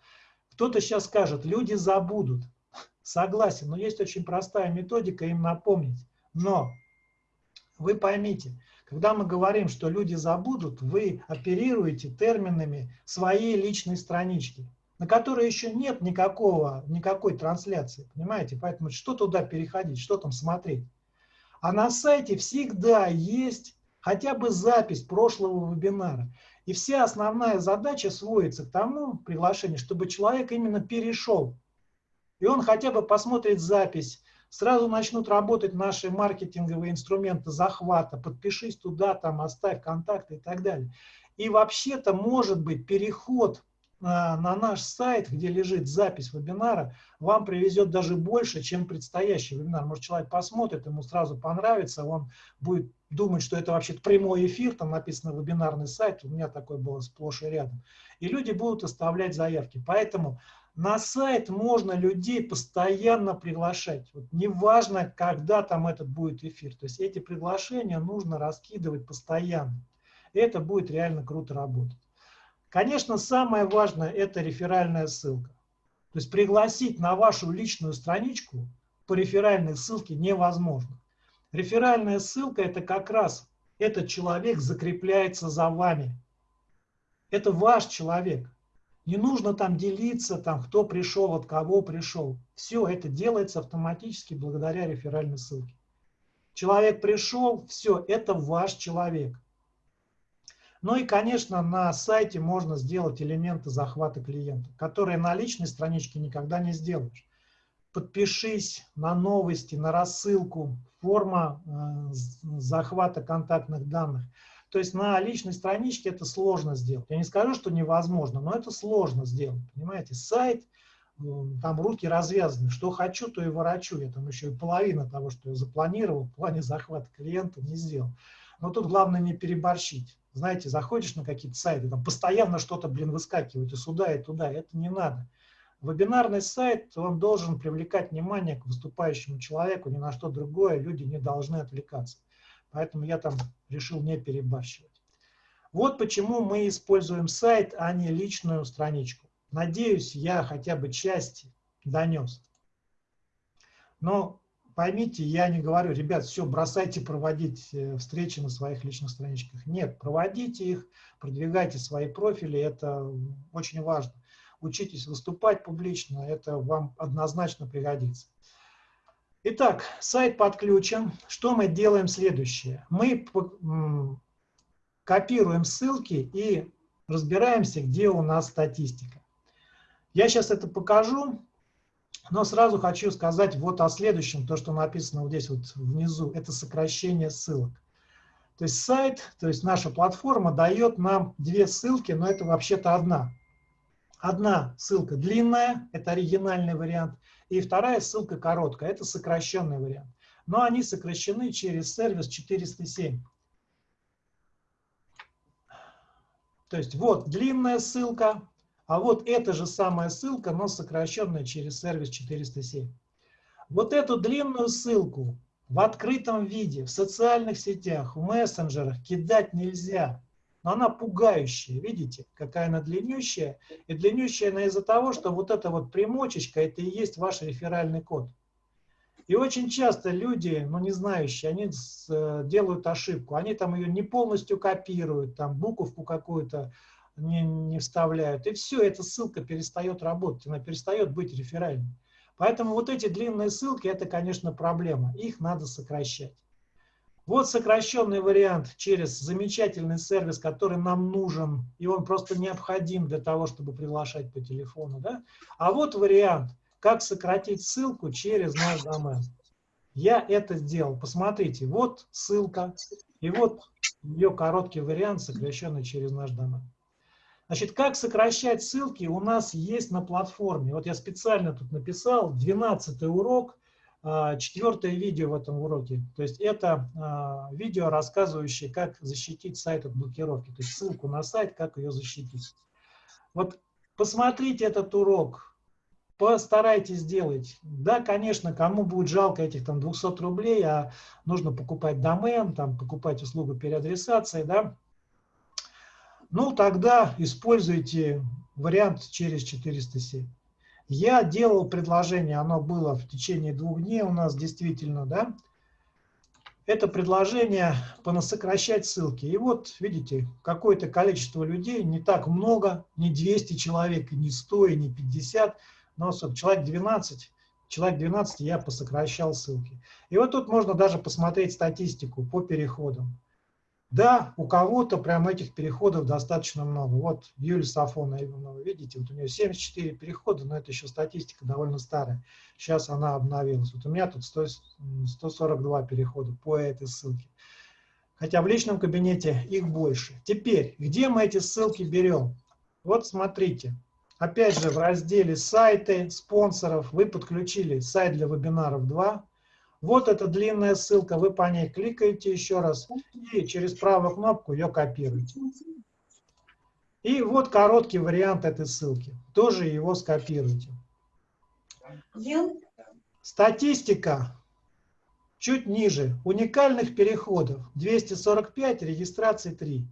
Кто-то сейчас скажет, люди забудут. Согласен, но есть очень простая методика им напомнить. Но вы поймите, когда мы говорим, что люди забудут, вы оперируете терминами своей личной странички на которой еще нет никакого, никакой трансляции, понимаете? Поэтому что туда переходить, что там смотреть? А на сайте всегда есть хотя бы запись прошлого вебинара. И вся основная задача сводится к тому приглашению, чтобы человек именно перешел. И он хотя бы посмотрит запись, сразу начнут работать наши маркетинговые инструменты захвата, подпишись туда, там, оставь контакты и так далее. И вообще-то может быть переход на, на наш сайт, где лежит запись вебинара, вам привезет даже больше, чем предстоящий вебинар. Может, человек посмотрит, ему сразу понравится, он будет думать, что это вообще прямой эфир, там написано вебинарный сайт, у меня такой было сплошь и рядом. И люди будут оставлять заявки. Поэтому на сайт можно людей постоянно приглашать. Вот неважно, когда там этот будет эфир. То есть эти приглашения нужно раскидывать постоянно. Это будет реально круто работать. Конечно, самое важное – это реферальная ссылка. То есть пригласить на вашу личную страничку по реферальной ссылке невозможно. Реферальная ссылка – это как раз этот человек закрепляется за вами. Это ваш человек. Не нужно там делиться, там, кто пришел, от кого пришел. Все это делается автоматически благодаря реферальной ссылке. Человек пришел, все, это ваш человек. Ну и, конечно, на сайте можно сделать элементы захвата клиента, которые на личной страничке никогда не сделаешь. Подпишись на новости, на рассылку, форма э, захвата контактных данных. То есть на личной страничке это сложно сделать. Я не скажу, что невозможно, но это сложно сделать. Понимаете, сайт, э, там руки развязаны. Что хочу, то и ворочу. Я там еще и половина того, что я запланировал в плане захвата клиента, не сделал. Но тут главное не переборщить знаете, заходишь на какие-то сайты, там постоянно что-то, блин, выскакивает и сюда, и туда, это не надо. Вебинарный сайт, он должен привлекать внимание к выступающему человеку, ни на что другое, люди не должны отвлекаться. Поэтому я там решил не перебарщивать. Вот почему мы используем сайт, а не личную страничку. Надеюсь, я хотя бы части донес. Но поймите, я не говорю, ребят, все, бросайте проводить э, встречи на своих личных страничках. Нет, проводите их, продвигайте свои профили, это очень важно. Учитесь выступать публично, это вам однозначно пригодится. Итак, сайт подключен. Что мы делаем следующее? Мы копируем ссылки и разбираемся, где у нас статистика. Я сейчас это покажу. Но сразу хочу сказать вот о следующем, то, что написано вот здесь вот внизу, это сокращение ссылок. То есть сайт, то есть наша платформа дает нам две ссылки, но это вообще-то одна. Одна ссылка длинная, это оригинальный вариант, И вторая ссылка короткая, это сокращенный вариант. Но они сокращены через сервис 407. То есть вот длинная ссылка, а вот эта же самая ссылка, но сокращенная через сервис 407. Вот эту длинную ссылку в открытом виде, в социальных сетях, в мессенджерах кидать нельзя. Но она пугающая, видите, какая она длиннющая. И длиннющая она из-за того, что вот эта вот примочечка, это и есть ваш реферальный код. И очень часто люди, ну не знающие, они э, делают ошибку. Они там ее не полностью копируют, там буковку какую-то не, не вставляют. И все, эта ссылка перестает работать, она перестает быть реферальной. Поэтому вот эти длинные ссылки, это, конечно, проблема. Их надо сокращать. Вот сокращенный вариант через замечательный сервис, который нам нужен, и он просто необходим для того, чтобы приглашать по телефону. Да? А вот вариант, как сократить ссылку через наш домен. Я это сделал. Посмотрите, вот ссылка, и вот ее короткий вариант, сокращенный через наш домен. Значит, как сокращать ссылки у нас есть на платформе. Вот я специально тут написал 12 урок, а, четвертое видео в этом уроке. То есть это а, видео, рассказывающее, как защитить сайт от блокировки. То есть ссылку на сайт, как ее защитить. Вот посмотрите этот урок, постарайтесь сделать. Да, конечно, кому будет жалко этих там 200 рублей, а нужно покупать домен, там, покупать услугу переадресации, да, ну, тогда используйте вариант через 407. Я делал предложение, оно было в течение двух дней у нас действительно, да. Это предложение понасокращать ссылки. И вот, видите, какое-то количество людей, не так много, не 200 человек, не 100, не 50, но человек 12, человек 12 я посокращал ссылки. И вот тут можно даже посмотреть статистику по переходам. Да, у кого-то прям этих переходов достаточно много. Вот Юлия Сафонова, видите, вот у нее 74 перехода, но это еще статистика довольно старая. Сейчас она обновилась. Вот у меня тут 100, 142 перехода по этой ссылке. Хотя в личном кабинете их больше. Теперь, где мы эти ссылки берем? Вот смотрите. Опять же, в разделе «Сайты», «Спонсоров» вы подключили сайт для вебинаров 2, вот эта длинная ссылка, вы по ней кликаете еще раз и через правую кнопку ее копируете. И вот короткий вариант этой ссылки. Тоже его скопируйте. Статистика чуть ниже. Уникальных переходов 245, регистрации 3.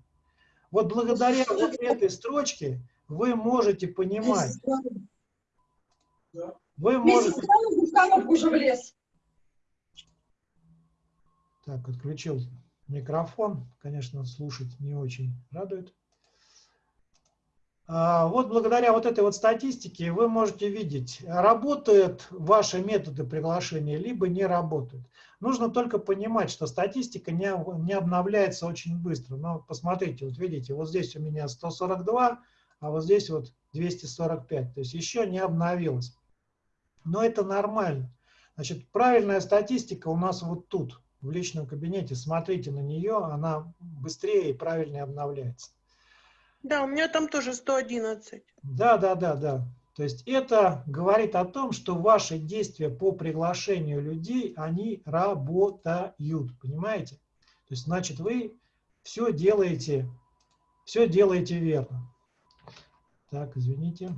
Вот благодаря вот этой строчке вы можете понимать. Вы можете... уже в лес. Так, отключил микрофон. Конечно, слушать не очень радует. А, вот благодаря вот этой вот статистике вы можете видеть, работают ваши методы приглашения, либо не работают. Нужно только понимать, что статистика не, не обновляется очень быстро. Но посмотрите, вот видите, вот здесь у меня 142, а вот здесь вот 245. То есть еще не обновилось. Но это нормально. Значит, правильная статистика у нас вот тут в личном кабинете, смотрите на нее, она быстрее и правильнее обновляется. Да, у меня там тоже 111. Да, да, да, да. То есть это говорит о том, что ваши действия по приглашению людей, они работают, понимаете? То есть, значит, вы все делаете, все делаете верно. Так, извините.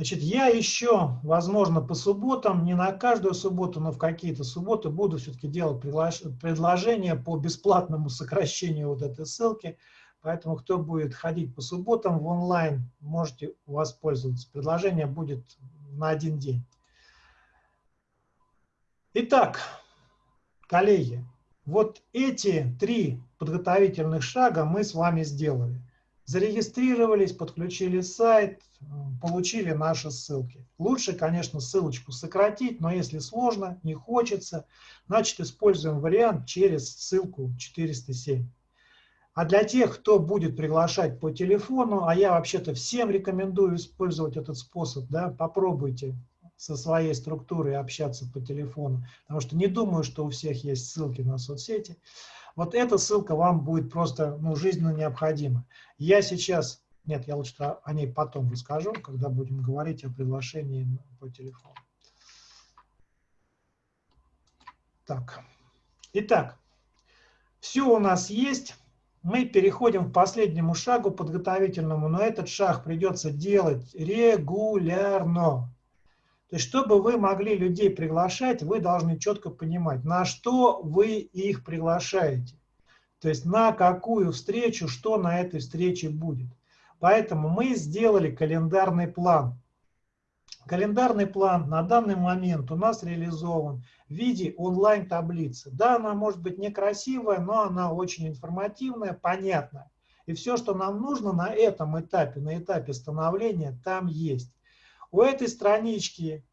Значит, я еще, возможно, по субботам, не на каждую субботу, но в какие-то субботы буду все-таки делать предложение по бесплатному сокращению вот этой ссылки. Поэтому, кто будет ходить по субботам в онлайн, можете воспользоваться. Предложение будет на один день. Итак, коллеги, вот эти три подготовительных шага мы с вами сделали зарегистрировались, подключили сайт, получили наши ссылки. Лучше, конечно, ссылочку сократить, но если сложно, не хочется, значит используем вариант через ссылку 407. А для тех, кто будет приглашать по телефону, а я вообще-то всем рекомендую использовать этот способ, да, попробуйте со своей структурой общаться по телефону, потому что не думаю, что у всех есть ссылки на соцсети. Вот эта ссылка вам будет просто ну, жизненно необходима. Я сейчас Нет, я лучше о ней потом расскажу, когда будем говорить о приглашении по телефону. Так. Итак, все у нас есть. Мы переходим к последнему шагу подготовительному, но этот шаг придется делать регулярно. То есть, чтобы вы могли людей приглашать, вы должны четко понимать, на что вы их приглашаете. То есть, на какую встречу, что на этой встрече будет. Поэтому мы сделали календарный план. Календарный план на данный момент у нас реализован в виде онлайн-таблицы. Да, она может быть некрасивая, но она очень информативная, понятная. И все, что нам нужно на этом этапе, на этапе становления, там есть. У этой странички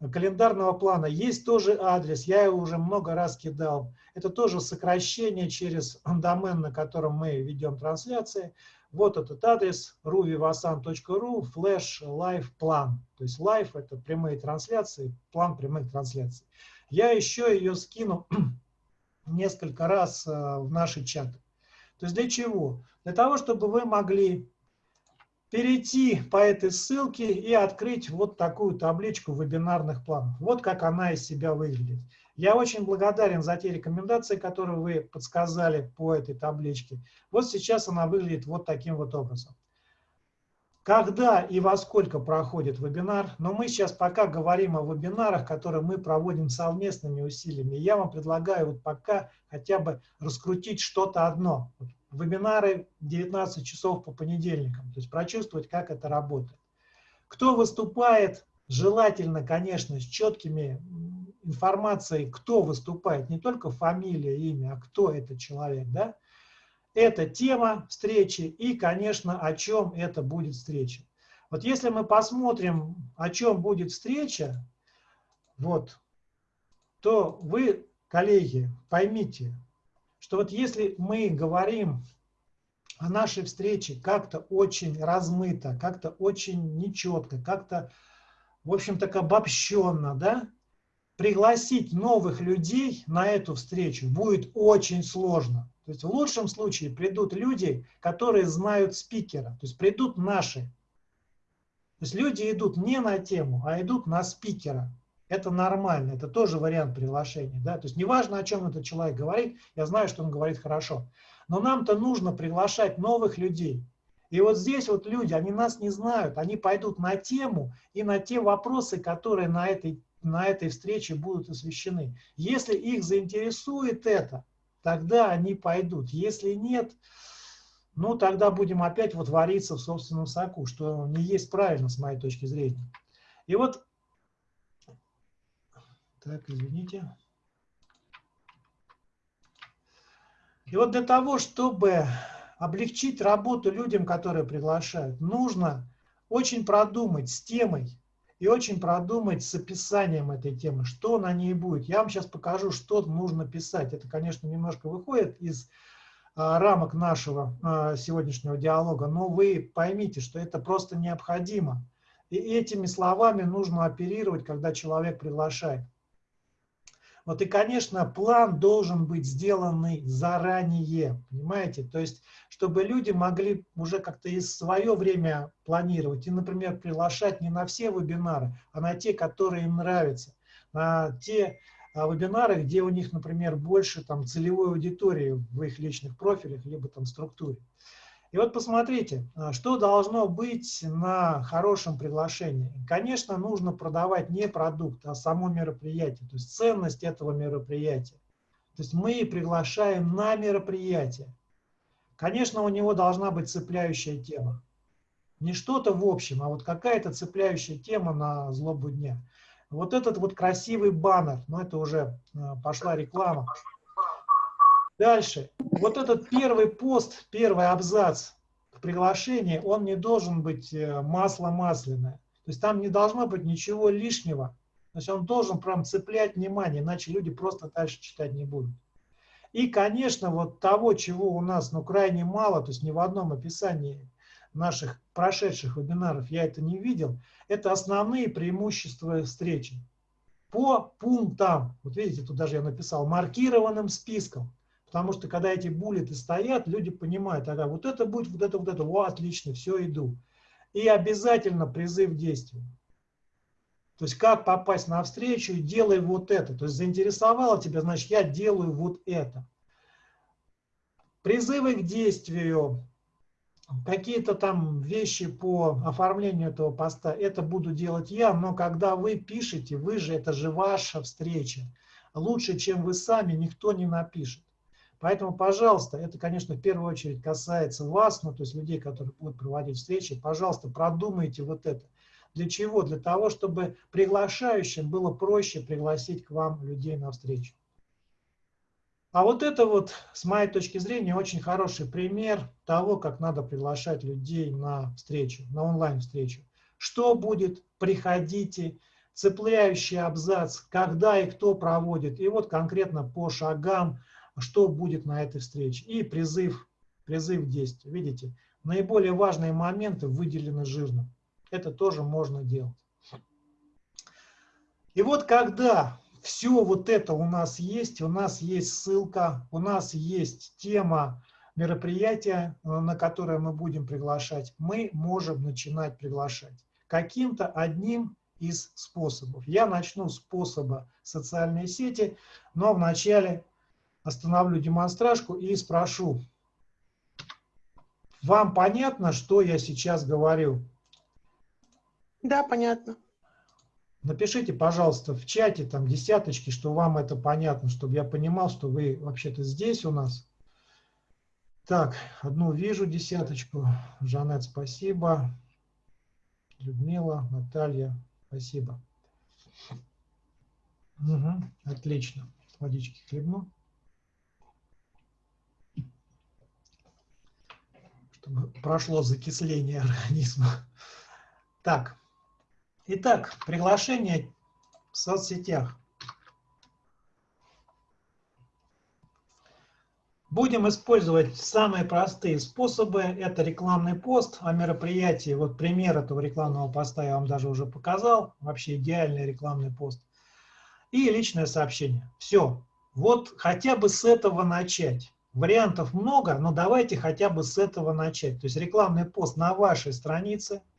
календарного плана есть тоже адрес, я его уже много раз кидал. Это тоже сокращение через домен, на котором мы ведем трансляции. Вот этот адрес ruvivasan.ru flash live план. То есть live это прямые трансляции, план прямых трансляций. Я еще ее скину несколько раз э, в наши чаты. То есть для чего? Для того, чтобы вы могли перейти по этой ссылке и открыть вот такую табличку вебинарных планов. Вот как она из себя выглядит. Я очень благодарен за те рекомендации, которые вы подсказали по этой табличке. Вот сейчас она выглядит вот таким вот образом. Когда и во сколько проходит вебинар, но мы сейчас пока говорим о вебинарах, которые мы проводим совместными усилиями. Я вам предлагаю вот пока хотя бы раскрутить что-то одно. Вебинары 19 часов по понедельникам, то есть прочувствовать, как это работает. Кто выступает, желательно, конечно, с четкими информацией, кто выступает, не только фамилия, имя, а кто это человек, да, это тема встречи и, конечно, о чем это будет встреча. Вот если мы посмотрим, о чем будет встреча, вот, то вы, коллеги, поймите, что вот если мы говорим о нашей встрече как-то очень размыто, как-то очень нечетко, как-то, в общем, так обобщенно, да, пригласить новых людей на эту встречу будет очень сложно. То есть в лучшем случае придут люди, которые знают спикера, то есть придут наши. То есть люди идут не на тему, а идут на спикера. Это нормально, это тоже вариант приглашения. Да? То есть неважно, о чем этот человек говорит, я знаю, что он говорит хорошо. Но нам-то нужно приглашать новых людей. И вот здесь вот люди, они нас не знают, они пойдут на тему и на те вопросы, которые на этой на этой встрече будут освещены. Если их заинтересует это, тогда они пойдут. Если нет, ну тогда будем опять вот вариться в собственном соку, что не есть правильно с моей точки зрения. И вот, так, извините. И вот для того, чтобы облегчить работу людям, которые приглашают, нужно очень продумать с темой, и очень продумать с описанием этой темы, что на ней будет. Я вам сейчас покажу, что нужно писать. Это, конечно, немножко выходит из а, рамок нашего а, сегодняшнего диалога, но вы поймите, что это просто необходимо. И этими словами нужно оперировать, когда человек приглашает. Вот и, конечно, план должен быть сделанный заранее, понимаете? То есть, чтобы люди могли уже как-то и свое время планировать и, например, приглашать не на все вебинары, а на те, которые им нравятся, на те а, вебинары, где у них, например, больше там целевой аудитории в их личных профилях, либо там структуре. И вот посмотрите, а, что должно быть на хорошем приглашении. Конечно, нужно продавать не продукт, а само мероприятие, то есть ценность этого мероприятия. То есть мы приглашаем на мероприятие. Конечно, у него должна быть цепляющая тема. Не что-то в общем, а вот какая-то цепляющая тема на злобу дня. Вот этот вот красивый баннер, ну это уже а, пошла реклама. Дальше. Вот этот первый пост, первый абзац в приглашении, он не должен быть э, масло масляное. То есть там не должно быть ничего лишнего. То есть он должен прям цеплять внимание, иначе люди просто дальше читать не будут. И, конечно, вот того, чего у нас ну, крайне мало, то есть ни в одном описании наших прошедших вебинаров я это не видел, это основные преимущества встречи. По пунктам, вот видите, тут даже я написал, маркированным списком. Потому что когда эти буллеты стоят, люди понимают, ага, вот это будет, вот это, вот это, о, отлично, все, иду. И обязательно призыв к действию. То есть как попасть на встречу, делай вот это. То есть заинтересовало тебя, значит, я делаю вот это. Призывы к действию, какие-то там вещи по оформлению этого поста, это буду делать я, но когда вы пишете, вы же, это же ваша встреча. Лучше, чем вы сами, никто не напишет. Поэтому, пожалуйста, это, конечно, в первую очередь касается вас, ну, то есть людей, которые будут проводить встречи, пожалуйста, продумайте вот это. Для чего? Для того, чтобы приглашающим было проще пригласить к вам людей на встречу. А вот это вот, с моей точки зрения, очень хороший пример того, как надо приглашать людей на встречу, на онлайн-встречу. Что будет, приходите, цепляющий абзац, когда и кто проводит, и вот конкретно по шагам, что будет на этой встрече. И призыв, призыв к. Видите, наиболее важные моменты выделены жирно. Это тоже можно делать. И вот когда все вот это у нас есть, у нас есть ссылка, у нас есть тема мероприятия, э, на которое мы будем приглашать, мы можем начинать приглашать каким-то одним из способов. Я начну с способа социальной сети, но вначале остановлю демонстражку и спрошу, вам понятно, что я сейчас говорю? Да, понятно. Напишите, пожалуйста, в чате там десяточки, что вам это понятно, чтобы я понимал, что вы вообще-то здесь у нас. Так, одну вижу десяточку. Жанет, спасибо. Людмила, Наталья, спасибо. Угу, отлично. Водички хлебну. Чтобы прошло закисление организма. Так, Итак, приглашение в соцсетях. Будем использовать самые простые способы. Это рекламный пост о мероприятии. Вот пример этого рекламного поста я вам даже уже показал. Вообще идеальный рекламный пост. И личное сообщение. Все. Вот хотя бы с этого начать. Вариантов много, но давайте хотя бы с этого начать. То есть рекламный пост на вашей странице –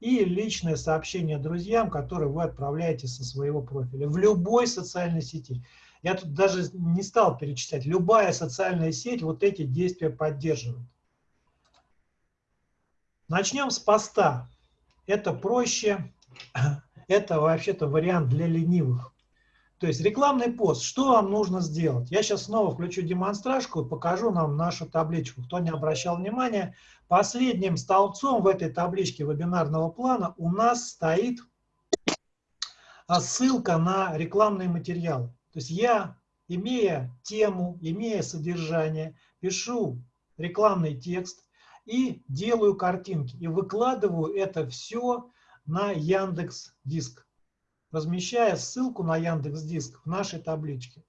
и личное сообщение друзьям, которые вы отправляете со своего профиля в любой социальной сети. Я тут даже не стал перечислять. Любая социальная сеть вот эти действия поддерживает. Начнем с поста. Это проще. Это вообще-то вариант для ленивых. То есть рекламный пост. Что вам нужно сделать? Я сейчас снова включу демонстражку и покажу нам нашу табличку. Кто не обращал внимания, последним столбцом в этой табличке вебинарного плана у нас стоит ссылка на рекламные материалы. То есть я, имея тему, имея содержание, пишу рекламный текст и делаю картинки. И выкладываю это все на Яндекс Диск размещая ссылку на Яндекс Диск в нашей табличке.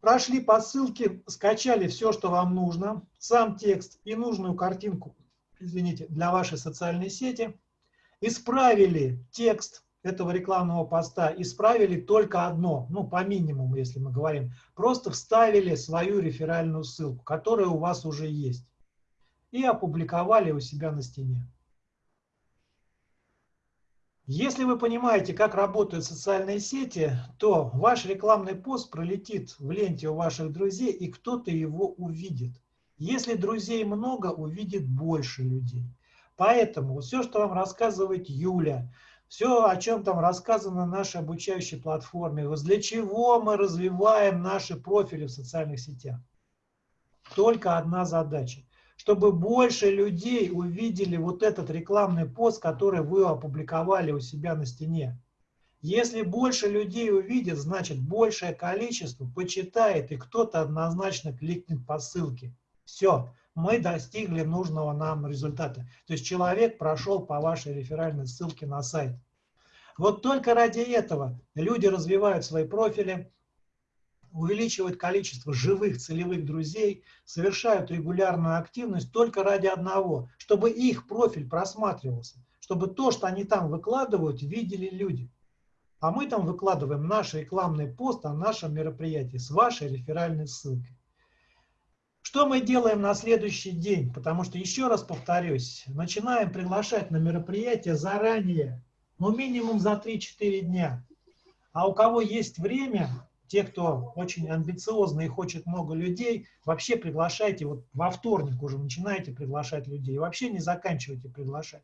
Прошли по ссылке, скачали все, что вам нужно, сам текст и нужную картинку, извините, для вашей социальной сети, исправили текст этого рекламного поста, исправили только одно, ну, по минимуму, если мы говорим, просто вставили свою реферальную ссылку, которая у вас уже есть, и опубликовали у себя на стене. Если вы понимаете, как работают социальные сети, то ваш рекламный пост пролетит в ленте у ваших друзей, и кто-то его увидит. Если друзей много, увидит больше людей. Поэтому все, что вам рассказывает Юля, все, о чем там рассказано на нашей обучающей платформе, для чего мы развиваем наши профили в социальных сетях. Только одна задача чтобы больше людей увидели вот этот рекламный пост, который вы опубликовали у себя на стене. Если больше людей увидит, значит большее количество почитает, и кто-то однозначно кликнет по ссылке. Все, мы достигли нужного нам результата. То есть человек прошел по вашей реферальной ссылке на сайт. Вот только ради этого люди развивают свои профили, увеличивают количество живых целевых друзей, совершают регулярную активность только ради одного, чтобы их профиль просматривался, чтобы то, что они там выкладывают, видели люди. А мы там выкладываем наш рекламный пост о нашем мероприятии с вашей реферальной ссылкой. Что мы делаем на следующий день? Потому что, еще раз повторюсь, начинаем приглашать на мероприятие заранее, ну минимум за 3-4 дня. А у кого есть время, те, кто очень амбициозный и хочет много людей, вообще приглашайте, вот во вторник уже начинаете приглашать людей, вообще не заканчивайте приглашать,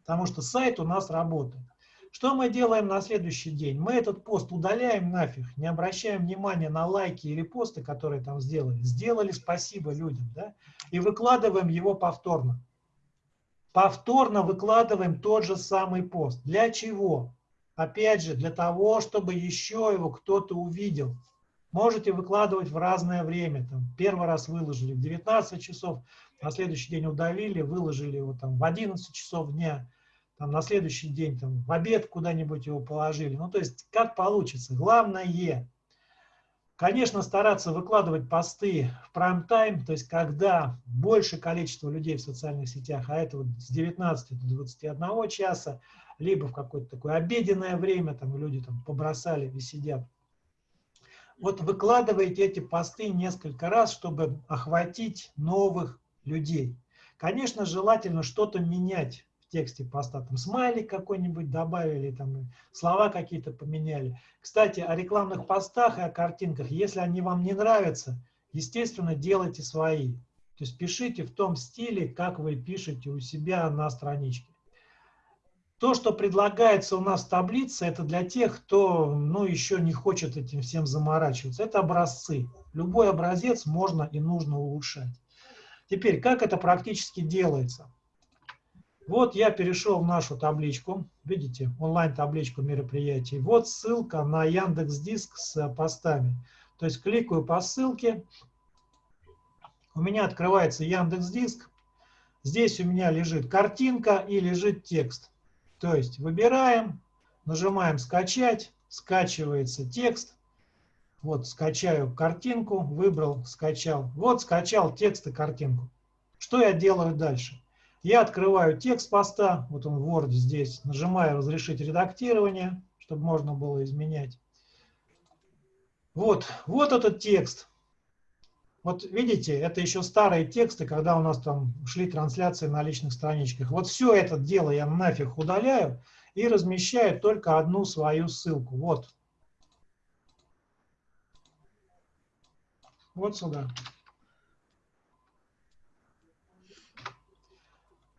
потому что сайт у нас работает. Что мы делаем на следующий день? Мы этот пост удаляем нафиг, не обращаем внимания на лайки или посты, которые там сделали. Сделали спасибо людям, да? И выкладываем его повторно. Повторно выкладываем тот же самый пост. Для чего? Опять же, для того, чтобы еще его кто-то увидел. Можете выкладывать в разное время. Там, первый раз выложили в 19 часов, на следующий день удалили, выложили его там, в 11 часов дня там, на следующий день там, в обед куда-нибудь его положили. Ну, то есть, как получится. Главное, конечно, стараться выкладывать посты в прайм-тайм, то есть, когда больше количество людей в социальных сетях, а это вот с 19 до 21 часа, либо в какое-то такое обеденное время, там люди там побросали и сидят. Вот выкладывайте эти посты несколько раз, чтобы охватить новых людей. Конечно, желательно что-то менять тексте поста, там смайлик какой-нибудь добавили, там слова какие-то поменяли. Кстати, о рекламных постах и о картинках, если они вам не нравятся, естественно, делайте свои. То есть пишите в том стиле, как вы пишете у себя на страничке. То, что предлагается у нас в таблице, это для тех, кто ну, еще не хочет этим всем заморачиваться. Это образцы. Любой образец можно и нужно улучшать. Теперь, как это практически делается? Вот я перешел в нашу табличку, видите, онлайн-табличку мероприятий. Вот ссылка на Яндекс Диск с постами. То есть кликаю по ссылке, у меня открывается Яндекс Диск. Здесь у меня лежит картинка и лежит текст. То есть выбираем, нажимаем «Скачать», скачивается текст. Вот скачаю картинку, выбрал, скачал. Вот скачал текст и картинку. Что я делаю дальше? Я открываю текст поста, вот он в Word здесь, нажимаю «Разрешить редактирование», чтобы можно было изменять. Вот, вот этот текст. Вот видите, это еще старые тексты, когда у нас там шли трансляции на личных страничках. Вот все это дело я нафиг удаляю и размещаю только одну свою ссылку. Вот. Вот сюда.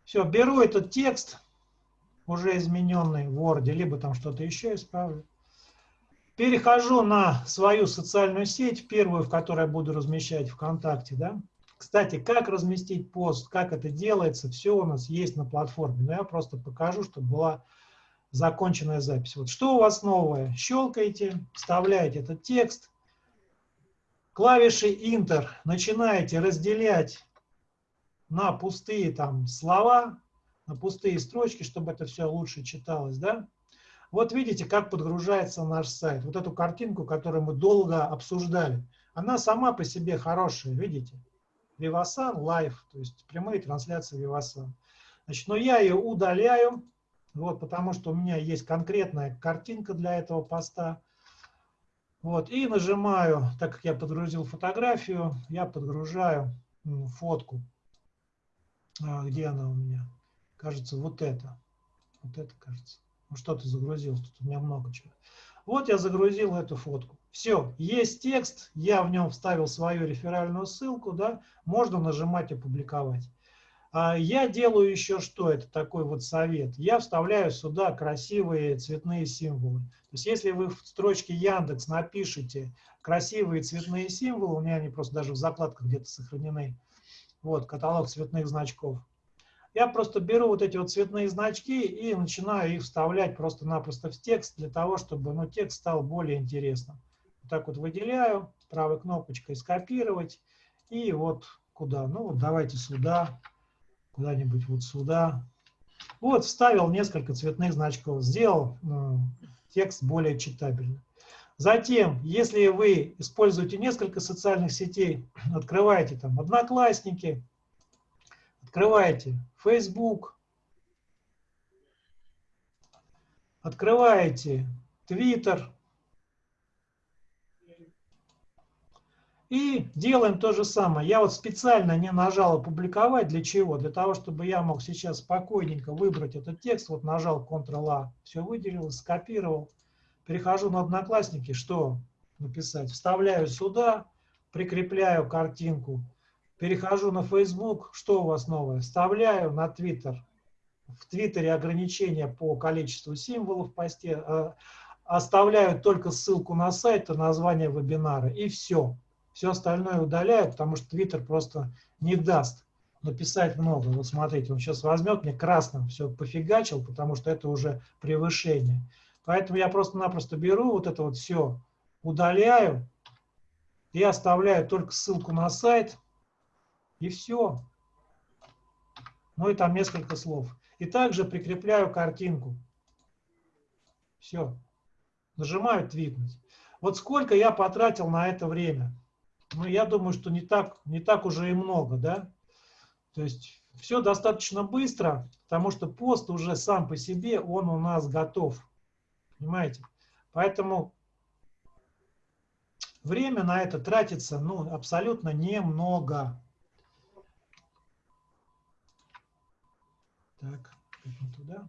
Все, беру этот текст, уже измененный в Word, либо там что-то еще исправлю. Перехожу на свою социальную сеть, первую, в которой я буду размещать ВКонтакте. Да? Кстати, как разместить пост, как это делается, все у нас есть на платформе. Но я просто покажу, чтобы была законченная запись. Вот что у вас новое? Щелкаете, вставляете этот текст. Клавишей Enter начинаете разделять на пустые там слова, на пустые строчки, чтобы это все лучше читалось, да? Вот видите, как подгружается наш сайт. Вот эту картинку, которую мы долго обсуждали, она сама по себе хорошая, видите? Vivasan Live, то есть прямые трансляции Vivasan. Значит, но я ее удаляю, вот, потому что у меня есть конкретная картинка для этого поста. Вот, и нажимаю, так как я подгрузил фотографию, я подгружаю фотку. А, где она у меня? Кажется, вот это. Вот это, кажется. Ну, что-то загрузилось, тут у меня много чего. Вот я загрузил эту фотку. Все, есть текст, я в нем вставил свою реферальную ссылку, да, можно нажимать «Опубликовать». А я делаю еще что, это такой вот совет. Я вставляю сюда красивые цветные символы. То есть если вы в строчке Яндекс напишите красивые цветные символы, у меня они просто даже в закладках где-то сохранены, вот, каталог цветных значков. Я просто беру вот эти вот цветные значки и начинаю их вставлять просто-напросто в текст для того, чтобы ну, текст стал более интересным. Вот так вот выделяю, правой кнопочкой скопировать и вот куда. Ну вот давайте сюда, куда-нибудь вот сюда. Вот вставил несколько цветных значков, сделал э, текст более читабельным. Затем, если вы используете несколько социальных сетей, открываете там Одноклассники, открываете Facebook, открываете Twitter И делаем то же самое. Я вот специально не нажал «Опубликовать». Для чего? Для того, чтобы я мог сейчас спокойненько выбрать этот текст. Вот нажал Ctrl-A, все выделил, скопировал. Перехожу на Одноклассники, что написать? Вставляю сюда, прикрепляю картинку. Перехожу на Facebook, что у вас новое? Вставляю на Twitter. В Твиттере ограничения по количеству символов в посте. Э, оставляю только ссылку на сайт и название вебинара. И все. Все остальное удаляю, потому что Twitter просто не даст написать много. Вот смотрите, он сейчас возьмет мне красным все пофигачил, потому что это уже превышение. Поэтому я просто-напросто беру вот это вот все, удаляю и оставляю только ссылку на сайт, и все. Ну и там несколько слов. И также прикрепляю картинку. Все. Нажимаю «Твитнуть». Вот сколько я потратил на это время ну, я думаю, что не так, не так уже и много, да. То есть все достаточно быстро, потому что пост уже сам по себе, он у нас готов. Понимаете? Поэтому время на это тратится ну, абсолютно немного. Так, туда.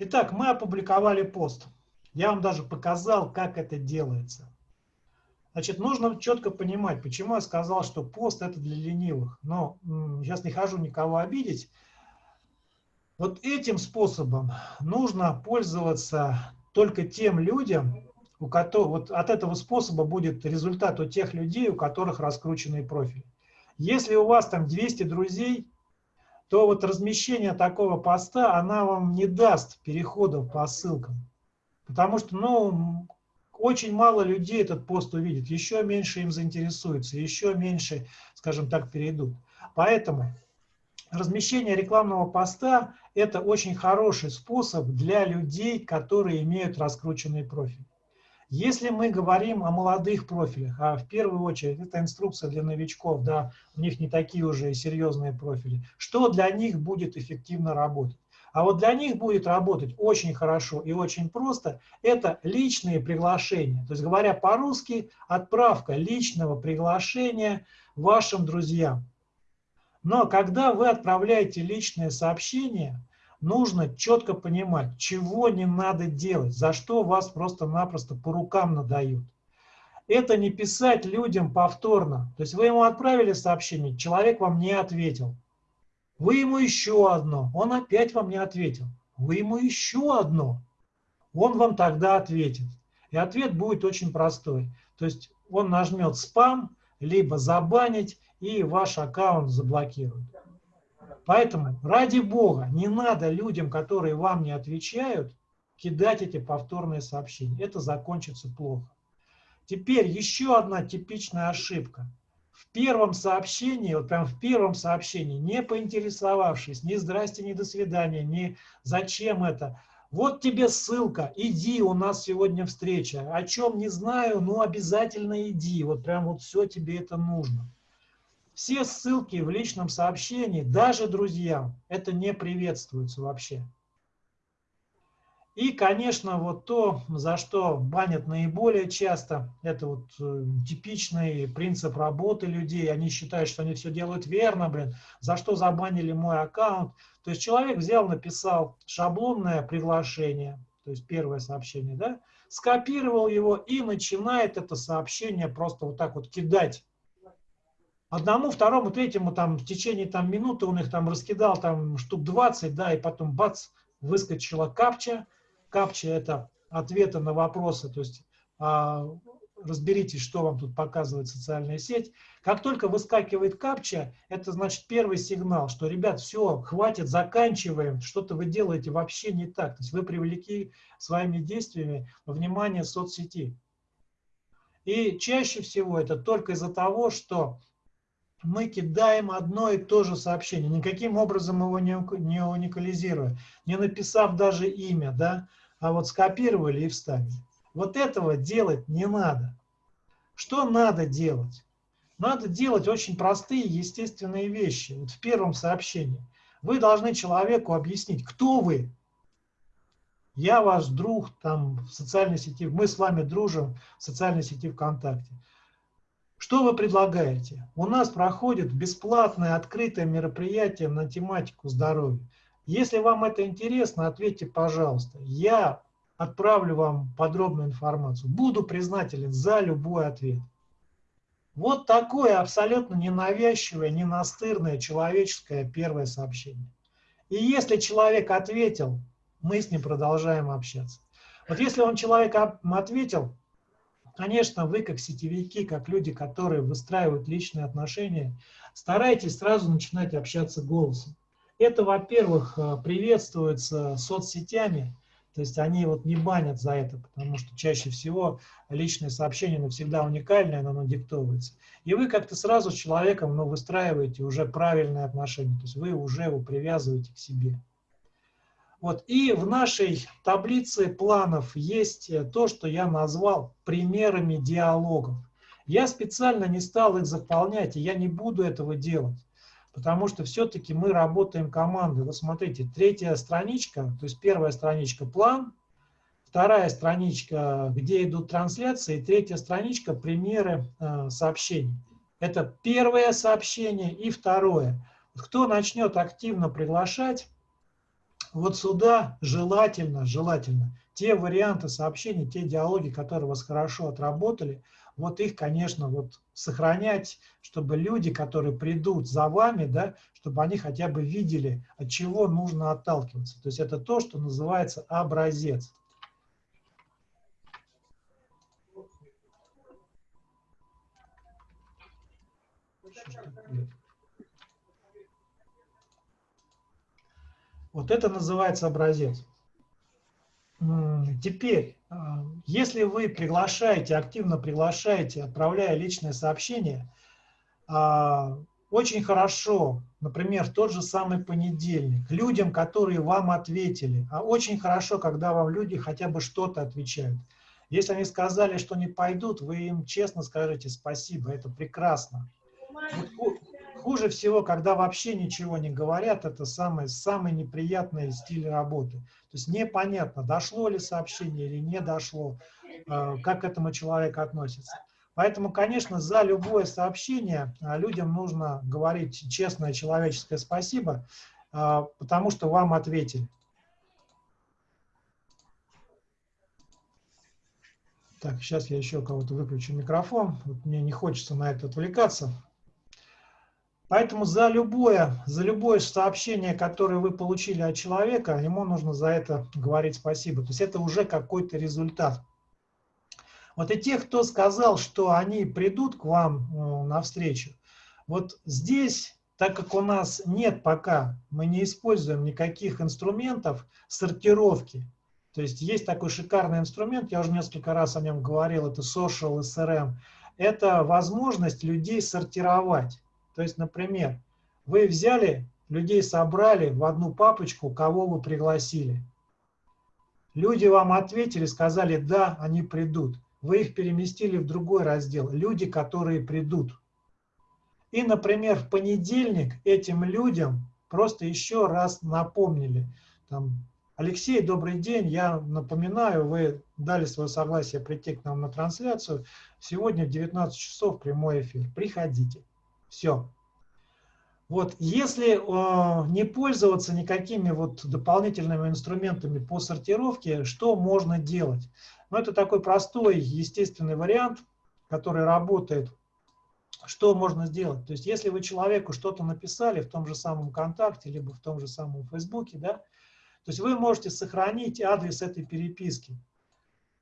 Итак, мы опубликовали пост. Я вам даже показал, как это делается. Значит, нужно четко понимать, почему я сказал, что пост это для ленивых. Но сейчас не хожу никого обидеть. Вот этим способом нужно пользоваться только тем людям, у которых вот от этого способа будет результат у тех людей, у которых раскрученный профиль. Если у вас там 200 друзей, то вот размещение такого поста, она вам не даст переходов по ссылкам. Потому что, ну, очень мало людей этот пост увидит, еще меньше им заинтересуются, еще меньше, скажем так, перейдут. Поэтому размещение рекламного поста – это очень хороший способ для людей, которые имеют раскрученный профиль. Если мы говорим о молодых профилях, а в первую очередь это инструкция для новичков, да, у них не такие уже серьезные профили, что для них будет эффективно работать? А вот для них будет работать очень хорошо и очень просто, это личные приглашения. То есть, говоря по-русски, отправка личного приглашения вашим друзьям. Но когда вы отправляете личное сообщение, нужно четко понимать, чего не надо делать, за что вас просто-напросто по рукам надают. Это не писать людям повторно. То есть вы ему отправили сообщение, человек вам не ответил. Вы ему еще одно, он опять вам не ответил. Вы ему еще одно, он вам тогда ответит. И ответ будет очень простой. То есть он нажмет спам, либо забанить, и ваш аккаунт заблокируют. Поэтому, ради Бога, не надо людям, которые вам не отвечают, кидать эти повторные сообщения. Это закончится плохо. Теперь еще одна типичная ошибка. В первом сообщении, вот прям в первом сообщении, не поинтересовавшись, ни здрасте, ни до свидания, ни зачем это, вот тебе ссылка, иди, у нас сегодня встреча. О чем не знаю, но обязательно иди. Вот прям вот все тебе это нужно. Все ссылки в личном сообщении, даже друзьям, это не приветствуется вообще. И, конечно, вот то, за что банят наиболее часто, это вот э, типичный принцип работы людей. Они считают, что они все делают верно, блин, за что забанили мой аккаунт. То есть человек взял, написал шаблонное приглашение, то есть первое сообщение, да, скопировал его и начинает это сообщение просто вот так вот кидать одному, второму, третьему там в течение там минуты он их там раскидал там штук 20, да, и потом бац, выскочила капча. Капча это ответы на вопросы, то есть а, разберитесь, что вам тут показывает социальная сеть. Как только выскакивает капча, это значит первый сигнал, что, ребят, все, хватит, заканчиваем, что-то вы делаете вообще не так. То есть вы привлекли своими действиями внимание соцсети. И чаще всего это только из-за того, что мы кидаем одно и то же сообщение, никаким образом его не, не уникализируя, не написав даже имя, да, а вот скопировали и вставили. Вот этого делать не надо. Что надо делать? Надо делать очень простые естественные вещи. Вот в первом сообщении. Вы должны человеку объяснить, кто вы. Я ваш друг там в социальной сети, мы с вами дружим в социальной сети ВКонтакте. Что вы предлагаете? У нас проходит бесплатное открытое мероприятие на тематику здоровья. Если вам это интересно, ответьте, пожалуйста. Я отправлю вам подробную информацию. Буду признателен за любой ответ. Вот такое абсолютно ненавязчивое, ненастырное человеческое первое сообщение. И если человек ответил, мы с ним продолжаем общаться. Вот если он человек ответил, конечно, вы как сетевики, как люди, которые выстраивают личные отношения, старайтесь сразу начинать общаться голосом. Это, во-первых, э, приветствуется соцсетями, то есть они вот не банят за это, потому что чаще всего личное сообщение навсегда уникальное, оно диктовывается. И вы как-то сразу с человеком ну, выстраиваете уже правильные отношения, то есть вы уже его привязываете к себе. Вот. И в нашей таблице планов есть э, то, что я назвал примерами диалогов. Я специально не стал их заполнять, и я не буду этого делать потому что все-таки мы работаем командой. Вот смотрите, третья страничка, то есть первая страничка план, вторая страничка, где идут трансляции, и третья страничка примеры э, сообщений. Это первое сообщение и второе. Кто начнет активно приглашать, вот сюда желательно, желательно те варианты сообщений, те диалоги, которые вас хорошо отработали, вот их, конечно, вот сохранять, чтобы люди, которые придут за вами, да, чтобы они хотя бы видели, от чего нужно отталкиваться. То есть это то, что называется образец. Вот это называется образец. Теперь, а, если вы приглашаете, активно приглашаете, отправляя личное сообщение, а, очень хорошо, например, в тот же самый понедельник, людям, которые вам ответили, а очень хорошо, когда вам люди хотя бы что-то отвечают. Если они сказали, что не пойдут, вы им честно скажите спасибо, это прекрасно. Хуже всего, когда вообще ничего не говорят, это самый, самый неприятный стиль работы. То есть непонятно, дошло ли сообщение или не дошло, э, как к этому человек относится. Поэтому, конечно, за любое сообщение э, людям нужно говорить честное человеческое спасибо, э, потому что вам ответили. Так, сейчас я еще кого-то выключу микрофон. Вот мне не хочется на это отвлекаться. Поэтому за любое, за любое сообщение, которое вы получили от человека, ему нужно за это говорить спасибо. То есть это уже какой-то результат. Вот и те, кто сказал, что они придут к вам э, навстречу, вот здесь, так как у нас нет пока, мы не используем никаких инструментов сортировки, то есть есть такой шикарный инструмент, я уже несколько раз о нем говорил, это Social SRM, это возможность людей сортировать. То есть, например, вы взяли, людей собрали в одну папочку, кого вы пригласили. Люди вам ответили, сказали, да, они придут. Вы их переместили в другой раздел, люди, которые придут. И, например, в понедельник этим людям просто еще раз напомнили. Там, Алексей, добрый день, я напоминаю, вы дали свое согласие прийти к нам на трансляцию. Сегодня в 19 часов прямой эфир. Приходите. Все. Вот, если э, не пользоваться никакими вот дополнительными инструментами по сортировке, что можно делать? Ну, это такой простой, естественный вариант, который работает. Что можно сделать? То есть, если вы человеку что-то написали в том же самом ВКонтакте, либо в том же самом Фейсбуке, да, то есть вы можете сохранить адрес этой переписки.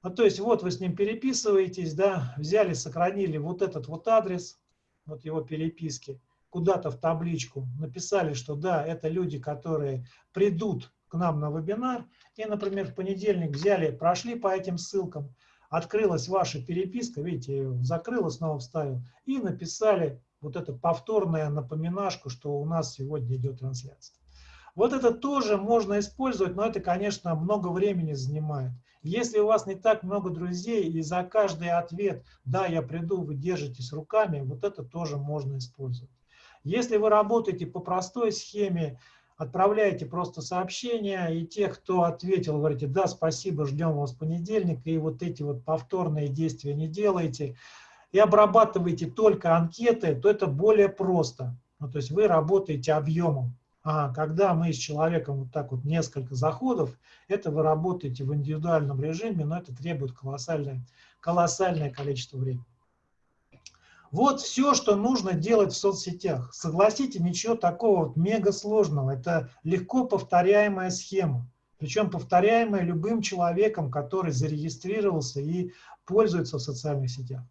Ну, то есть, вот вы с ним переписываетесь, да, взяли, сохранили вот этот вот адрес, вот его переписки, куда-то в табличку, написали, что да, это люди, которые придут к нам на вебинар, и, например, в понедельник взяли, прошли по этим ссылкам, открылась ваша переписка, видите, закрыла, снова вставил, и написали вот это повторное напоминашку, что у нас сегодня идет трансляция. Вот это тоже можно использовать, но это, конечно, много времени занимает. Если у вас не так много друзей, и за каждый ответ «да, я приду», вы держитесь руками, вот это тоже можно использовать. Если вы работаете по простой схеме, отправляете просто сообщение, и те, кто ответил, говорите, да, спасибо, ждем вас в понедельник, и вот эти вот повторные действия не делаете, и обрабатываете только анкеты, то это более просто. Ну, то есть вы работаете объемом. А когда мы с человеком вот так вот несколько заходов, это вы работаете в индивидуальном режиме, но это требует колоссальное, колоссальное количество времени. Вот все, что нужно делать в соцсетях. Согласитесь, ничего такого вот мега сложного. Это легко повторяемая схема. Причем повторяемая любым человеком, который зарегистрировался и пользуется в социальных сетях.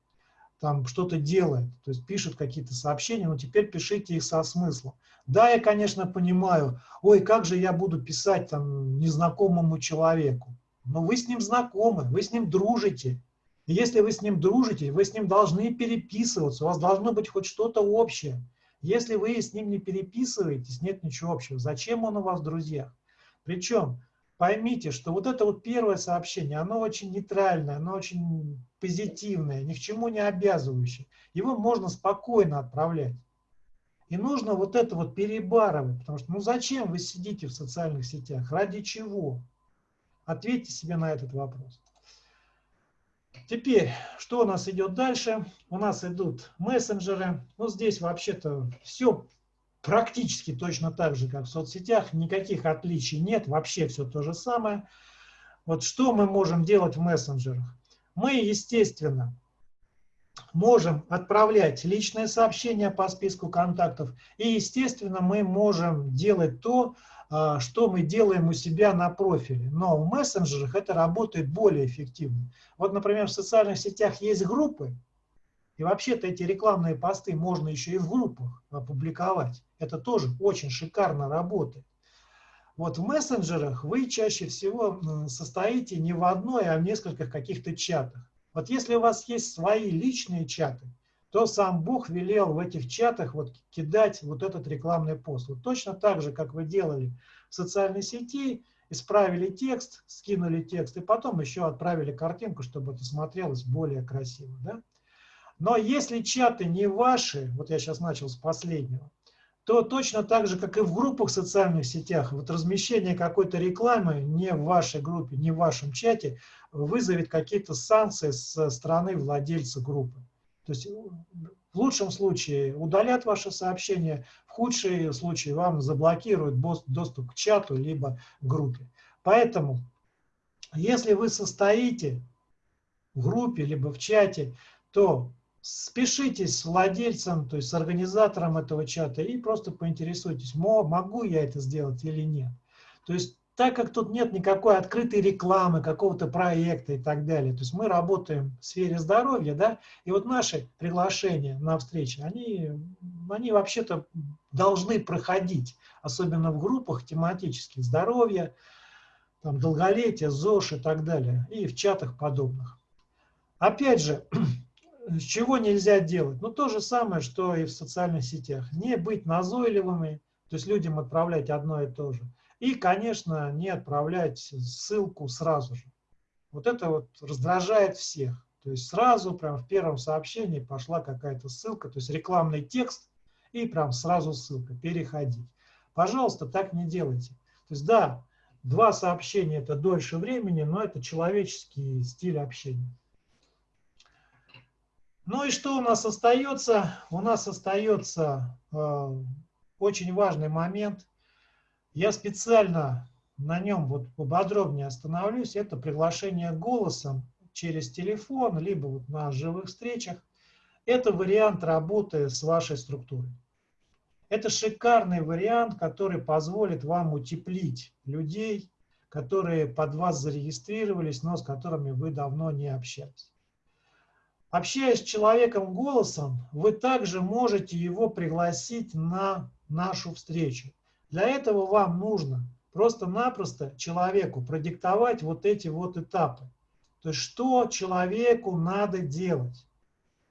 Там что-то делает, то есть пишет какие-то сообщения, но теперь пишите их со смыслом. Да, я, конечно, понимаю, ой, как же я буду писать там незнакомому человеку. Но вы с ним знакомы, вы с ним дружите. Если вы с ним дружите, вы с ним должны переписываться, у вас должно быть хоть что-то общее. Если вы с ним не переписываетесь, нет ничего общего. Зачем он у вас в друзьях? Причем поймите, что вот это вот первое сообщение, оно очень нейтральное, оно очень позитивное, ни к чему не обязывающее. Его можно спокойно отправлять. И нужно вот это вот перебарывать, потому что ну зачем вы сидите в социальных сетях, ради чего? Ответьте себе на этот вопрос. Теперь, что у нас идет дальше? У нас идут мессенджеры. Ну, здесь вообще-то все практически точно так же, как в соцсетях. Никаких отличий нет, вообще все то же самое. Вот что мы можем делать в мессенджерах? Мы, естественно, можем отправлять личные сообщения по списку контактов. И, естественно, мы можем делать то, а, что мы делаем у себя на профиле. Но в мессенджерах это работает более эффективно. Вот, например, в социальных сетях есть группы, и вообще-то эти рекламные посты можно еще и в группах опубликовать. Это тоже очень шикарно работает. Вот в мессенджерах вы чаще всего состоите не в одной, а в нескольких каких-то чатах. Вот если у вас есть свои личные чаты, то сам Бог велел в этих чатах вот кидать вот этот рекламный пост. Вот точно так же, как вы делали в социальной сети, исправили текст, скинули текст, и потом еще отправили картинку, чтобы это смотрелось более красиво. Да? Но если чаты не ваши, вот я сейчас начал с последнего, то точно так же, как и в группах в социальных сетях, вот размещение какой-то рекламы не в вашей группе, не в вашем чате вызовет какие-то санкции со стороны владельца группы. То есть в лучшем случае удалят ваше сообщение, в худшем случае вам заблокируют доступ к чату либо группе. Поэтому, если вы состоите в группе либо в чате, то спешитесь с владельцем, то есть с организатором этого чата и просто поинтересуйтесь, могу я это сделать или нет. То есть так как тут нет никакой открытой рекламы, какого-то проекта и так далее, то есть мы работаем в сфере здоровья, да, и вот наши приглашения на встречи, они, они вообще-то должны проходить, особенно в группах тематических, здоровья, там, долголетие, ЗОЖ и так далее, и в чатах подобных. Опять же, чего нельзя делать? Ну, то же самое, что и в социальных сетях. Не быть назойливыми, то есть людям отправлять одно и то же. И, конечно, не отправлять ссылку сразу же. Вот это вот раздражает всех. То есть сразу, прям в первом сообщении пошла какая-то ссылка, то есть рекламный текст, и прям сразу ссылка, переходить. Пожалуйста, так не делайте. То есть да, два сообщения это дольше времени, но это человеческий стиль общения. Ну и что у нас остается? У нас остается э, очень важный момент. Я специально на нем вот поподробнее остановлюсь. Это приглашение голосом через телефон, либо вот на живых встречах. Это вариант работы с вашей структурой. Это шикарный вариант, который позволит вам утеплить людей, которые под вас зарегистрировались, но с которыми вы давно не общались. Общаясь с человеком голосом, вы также можете его пригласить на нашу встречу. Для этого вам нужно просто-напросто человеку продиктовать вот эти вот этапы. То есть что человеку надо делать.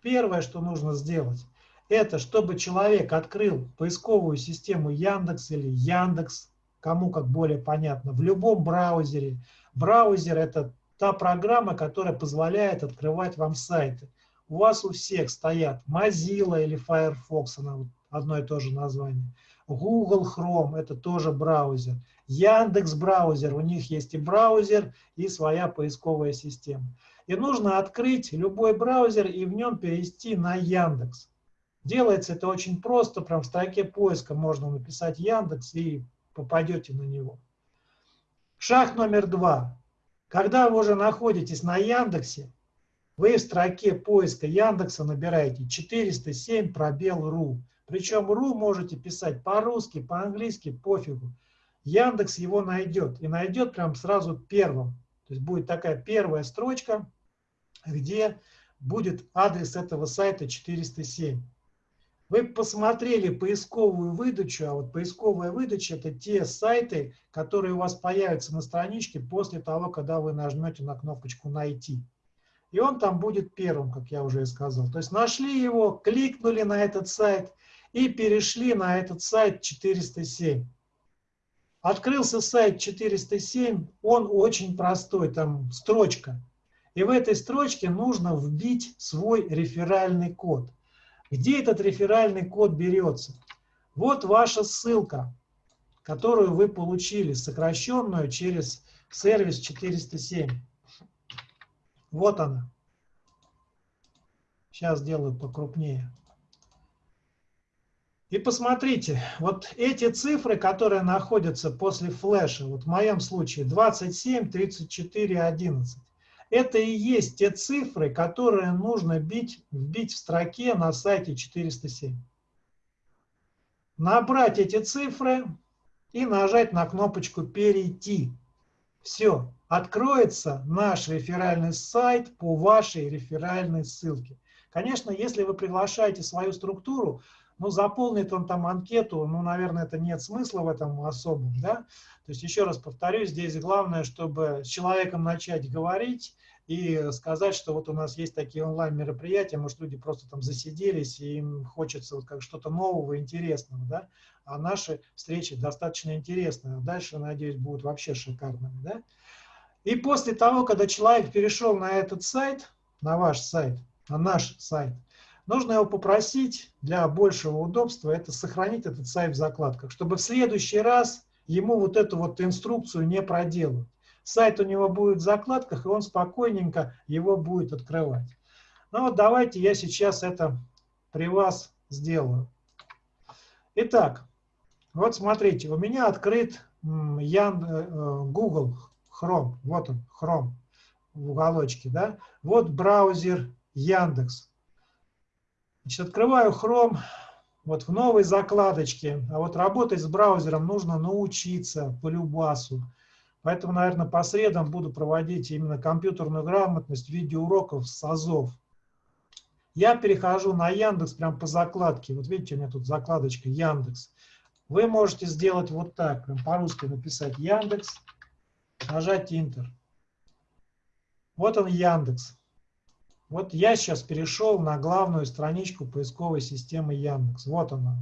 Первое, что нужно сделать, это чтобы человек открыл поисковую систему Яндекс или Яндекс, кому как более понятно, в любом браузере. Браузер – это та программа, которая позволяет открывать вам сайты у вас у всех стоят Mozilla или Firefox, она одно и то же название. Google Chrome – это тоже браузер. Яндекс браузер, у них есть и браузер, и своя поисковая система. И нужно открыть любой браузер и в нем перевести на Яндекс. Делается это очень просто, прям в строке поиска можно написать Яндекс и попадете на него. Шаг номер два. Когда вы уже находитесь на Яндексе, вы в строке поиска Яндекса набираете 407 пробел ру. Причем ру можете писать по-русски, по-английски, пофигу. Яндекс его найдет. И найдет прям сразу первым. То есть будет такая первая строчка, где будет адрес этого сайта 407. Вы посмотрели поисковую выдачу, а вот поисковая выдача – это те сайты, которые у вас появятся на страничке после того, когда вы нажмете на кнопочку «Найти». И он там будет первым, как я уже и сказал. То есть нашли его, кликнули на этот сайт и перешли на этот сайт 407. Открылся сайт 407, он очень простой, там строчка. И в этой строчке нужно вбить свой реферальный код. Где этот реферальный код берется? Вот ваша ссылка, которую вы получили, сокращенную через сервис 407. Вот она. Сейчас сделаю покрупнее. И посмотрите, вот эти цифры, которые находятся после флеша, вот в моем случае 27, 34, 11, это и есть те цифры, которые нужно бить, вбить в строке на сайте 407. Набрать эти цифры и нажать на кнопочку «Перейти». Все, откроется наш реферальный сайт по вашей реферальной ссылке. Конечно, если вы приглашаете свою структуру, ну, заполнит он там анкету, ну, наверное, это нет смысла в этом особом, да. То есть, еще раз повторюсь, здесь главное, чтобы с человеком начать говорить и сказать, что вот у нас есть такие онлайн-мероприятия, может, люди просто там засиделись, и им хочется вот как что-то нового, интересного, да, а наши встречи достаточно интересные. Дальше, надеюсь, будут вообще шикарными, да. И после того, когда человек перешел на этот сайт, на ваш сайт, на наш сайт, нужно его попросить для большего удобства, это сохранить этот сайт в закладках, чтобы в следующий раз ему вот эту вот инструкцию не проделать. Сайт у него будет в закладках, и он спокойненько его будет открывать. Ну вот давайте я сейчас это при вас сделаю. Итак, вот смотрите, у меня открыт Ян, э, Google Chrome. Вот он, Chrome в уголочке. Да? Вот браузер Яндекс. Значит, открываю Chrome вот в новой закладочке. А вот работать с браузером нужно научиться по любасу. Поэтому, наверное, по средам буду проводить именно компьютерную грамотность в виде уроков с АЗОВ. Я перехожу на Яндекс прям по закладке. Вот видите, у меня тут закладочка Яндекс. Вы можете сделать вот так, прям по-русски написать Яндекс, нажать Enter. Вот он Яндекс. Вот я сейчас перешел на главную страничку поисковой системы Яндекс. Вот она.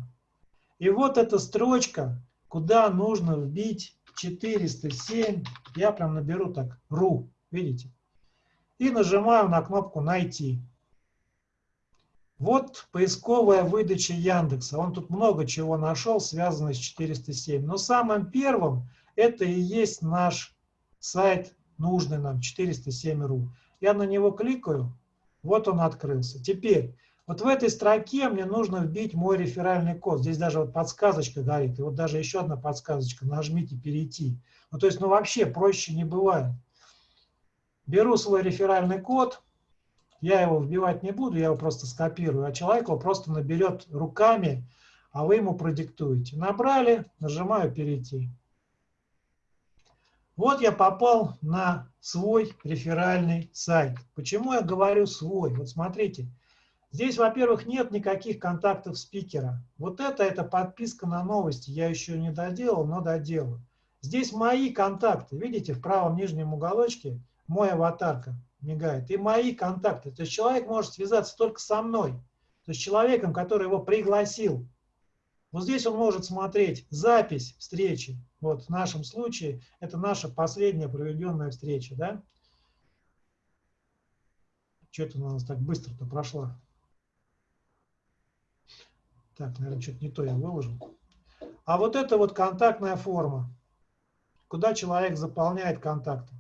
И вот эта строчка, куда нужно вбить 407, я прям наберу так, ру, видите? И нажимаю на кнопку «Найти». Вот поисковая выдача Яндекса. Он тут много чего нашел, связанное с 407. Но самым первым это и есть наш сайт, нужный нам, 407.ru. Я на него кликаю, вот он открылся. Теперь, вот в этой строке мне нужно вбить мой реферальный код. Здесь даже вот подсказочка горит. И вот даже еще одна подсказочка. Нажмите «Перейти». Ну, то есть, ну, вообще проще не бывает. Беру свой реферальный код. Я его вбивать не буду, я его просто скопирую. А человек его просто наберет руками, а вы ему продиктуете. Набрали, нажимаю «Перейти». Вот я попал на свой реферальный сайт. Почему я говорю свой? Вот смотрите, здесь, во-первых, нет никаких контактов спикера. Вот это, это подписка на новости. Я еще не доделал, но доделаю. Здесь мои контакты. Видите, в правом нижнем уголочке мой аватарка мигает. И мои контакты. То есть человек может связаться только со мной. То есть человеком, который его пригласил. Вот здесь он может смотреть запись встречи. Вот в нашем случае это наша последняя проведенная встреча. Да? Что это у нас так быстро-то прошла? Так, наверное, что-то не то я выложил. А вот это вот контактная форма, куда человек заполняет контакты.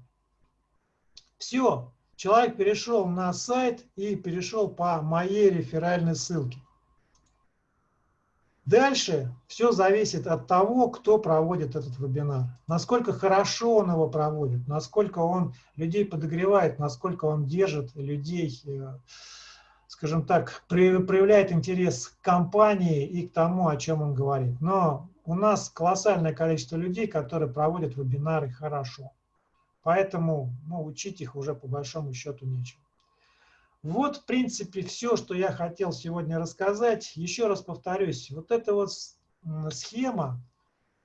Все, человек перешел на сайт и перешел по моей реферальной ссылке. Дальше все зависит от того, кто проводит этот вебинар. Насколько хорошо он его проводит, насколько он людей подогревает, насколько он держит людей, э, скажем так, проявляет интерес к компании и к тому, о чем он говорит. Но у нас колоссальное количество людей, которые проводят вебинары хорошо. Поэтому ну, учить их уже по большому счету нечего. Вот, в принципе, все, что я хотел сегодня рассказать. Еще раз повторюсь, вот эта вот схема,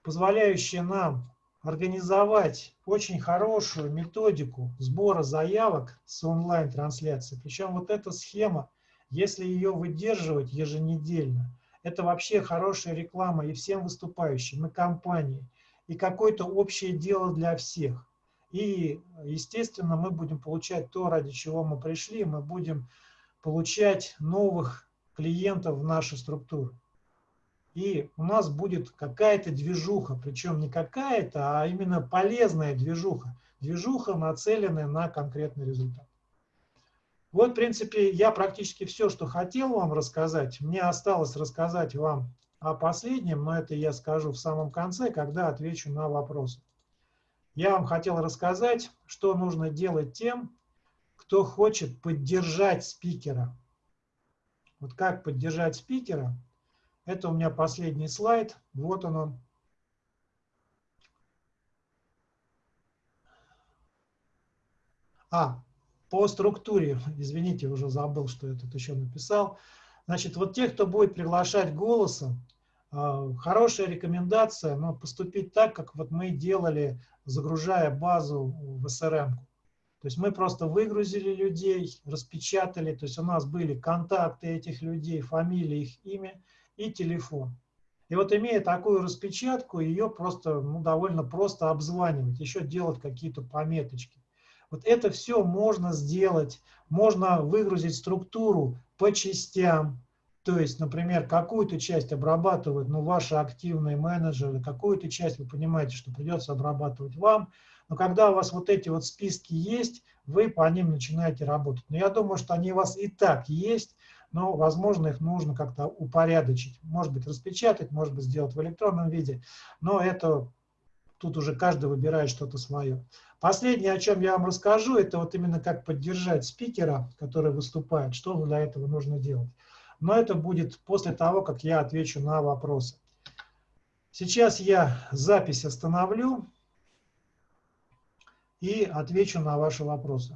позволяющая нам организовать очень хорошую методику сбора заявок с онлайн-трансляцией. Причем вот эта схема, если ее выдерживать еженедельно, это вообще хорошая реклама и всем выступающим, и компании, и какое-то общее дело для всех. И, естественно, мы будем получать то, ради чего мы пришли, мы будем получать новых клиентов в нашу структуру. И у нас будет какая-то движуха, причем не какая-то, а именно полезная движуха. Движуха, нацеленная на конкретный результат. Вот, в принципе, я практически все, что хотел вам рассказать. Мне осталось рассказать вам о последнем, но это я скажу в самом конце, когда отвечу на вопросы. Я вам хотел рассказать, что нужно делать тем, кто хочет поддержать спикера. Вот как поддержать спикера. Это у меня последний слайд. Вот он. А, по структуре, извините, уже забыл, что я тут еще написал. Значит, вот те, кто будет приглашать голосом, а, хорошая рекомендация, но поступить так, как вот мы делали загружая базу в SRM. То есть мы просто выгрузили людей, распечатали, то есть у нас были контакты этих людей, фамилия, их имя и телефон. И вот имея такую распечатку, ее просто ну, довольно просто обзванивать, еще делать какие-то пометочки. Вот это все можно сделать, можно выгрузить структуру по частям, то есть, например, какую-то часть обрабатывают ну, ваши активные менеджеры, какую-то часть вы понимаете, что придется обрабатывать вам. Но когда у вас вот эти вот списки есть, вы по ним начинаете работать. Но я думаю, что они у вас и так есть, но, возможно, их нужно как-то упорядочить. Может быть, распечатать, может быть, сделать в электронном виде. Но это тут уже каждый выбирает что-то свое. Последнее, о чем я вам расскажу, это вот именно как поддержать спикера, который выступает, что для этого нужно делать но это будет после того, как я отвечу на вопросы. Сейчас я запись остановлю и отвечу на ваши вопросы.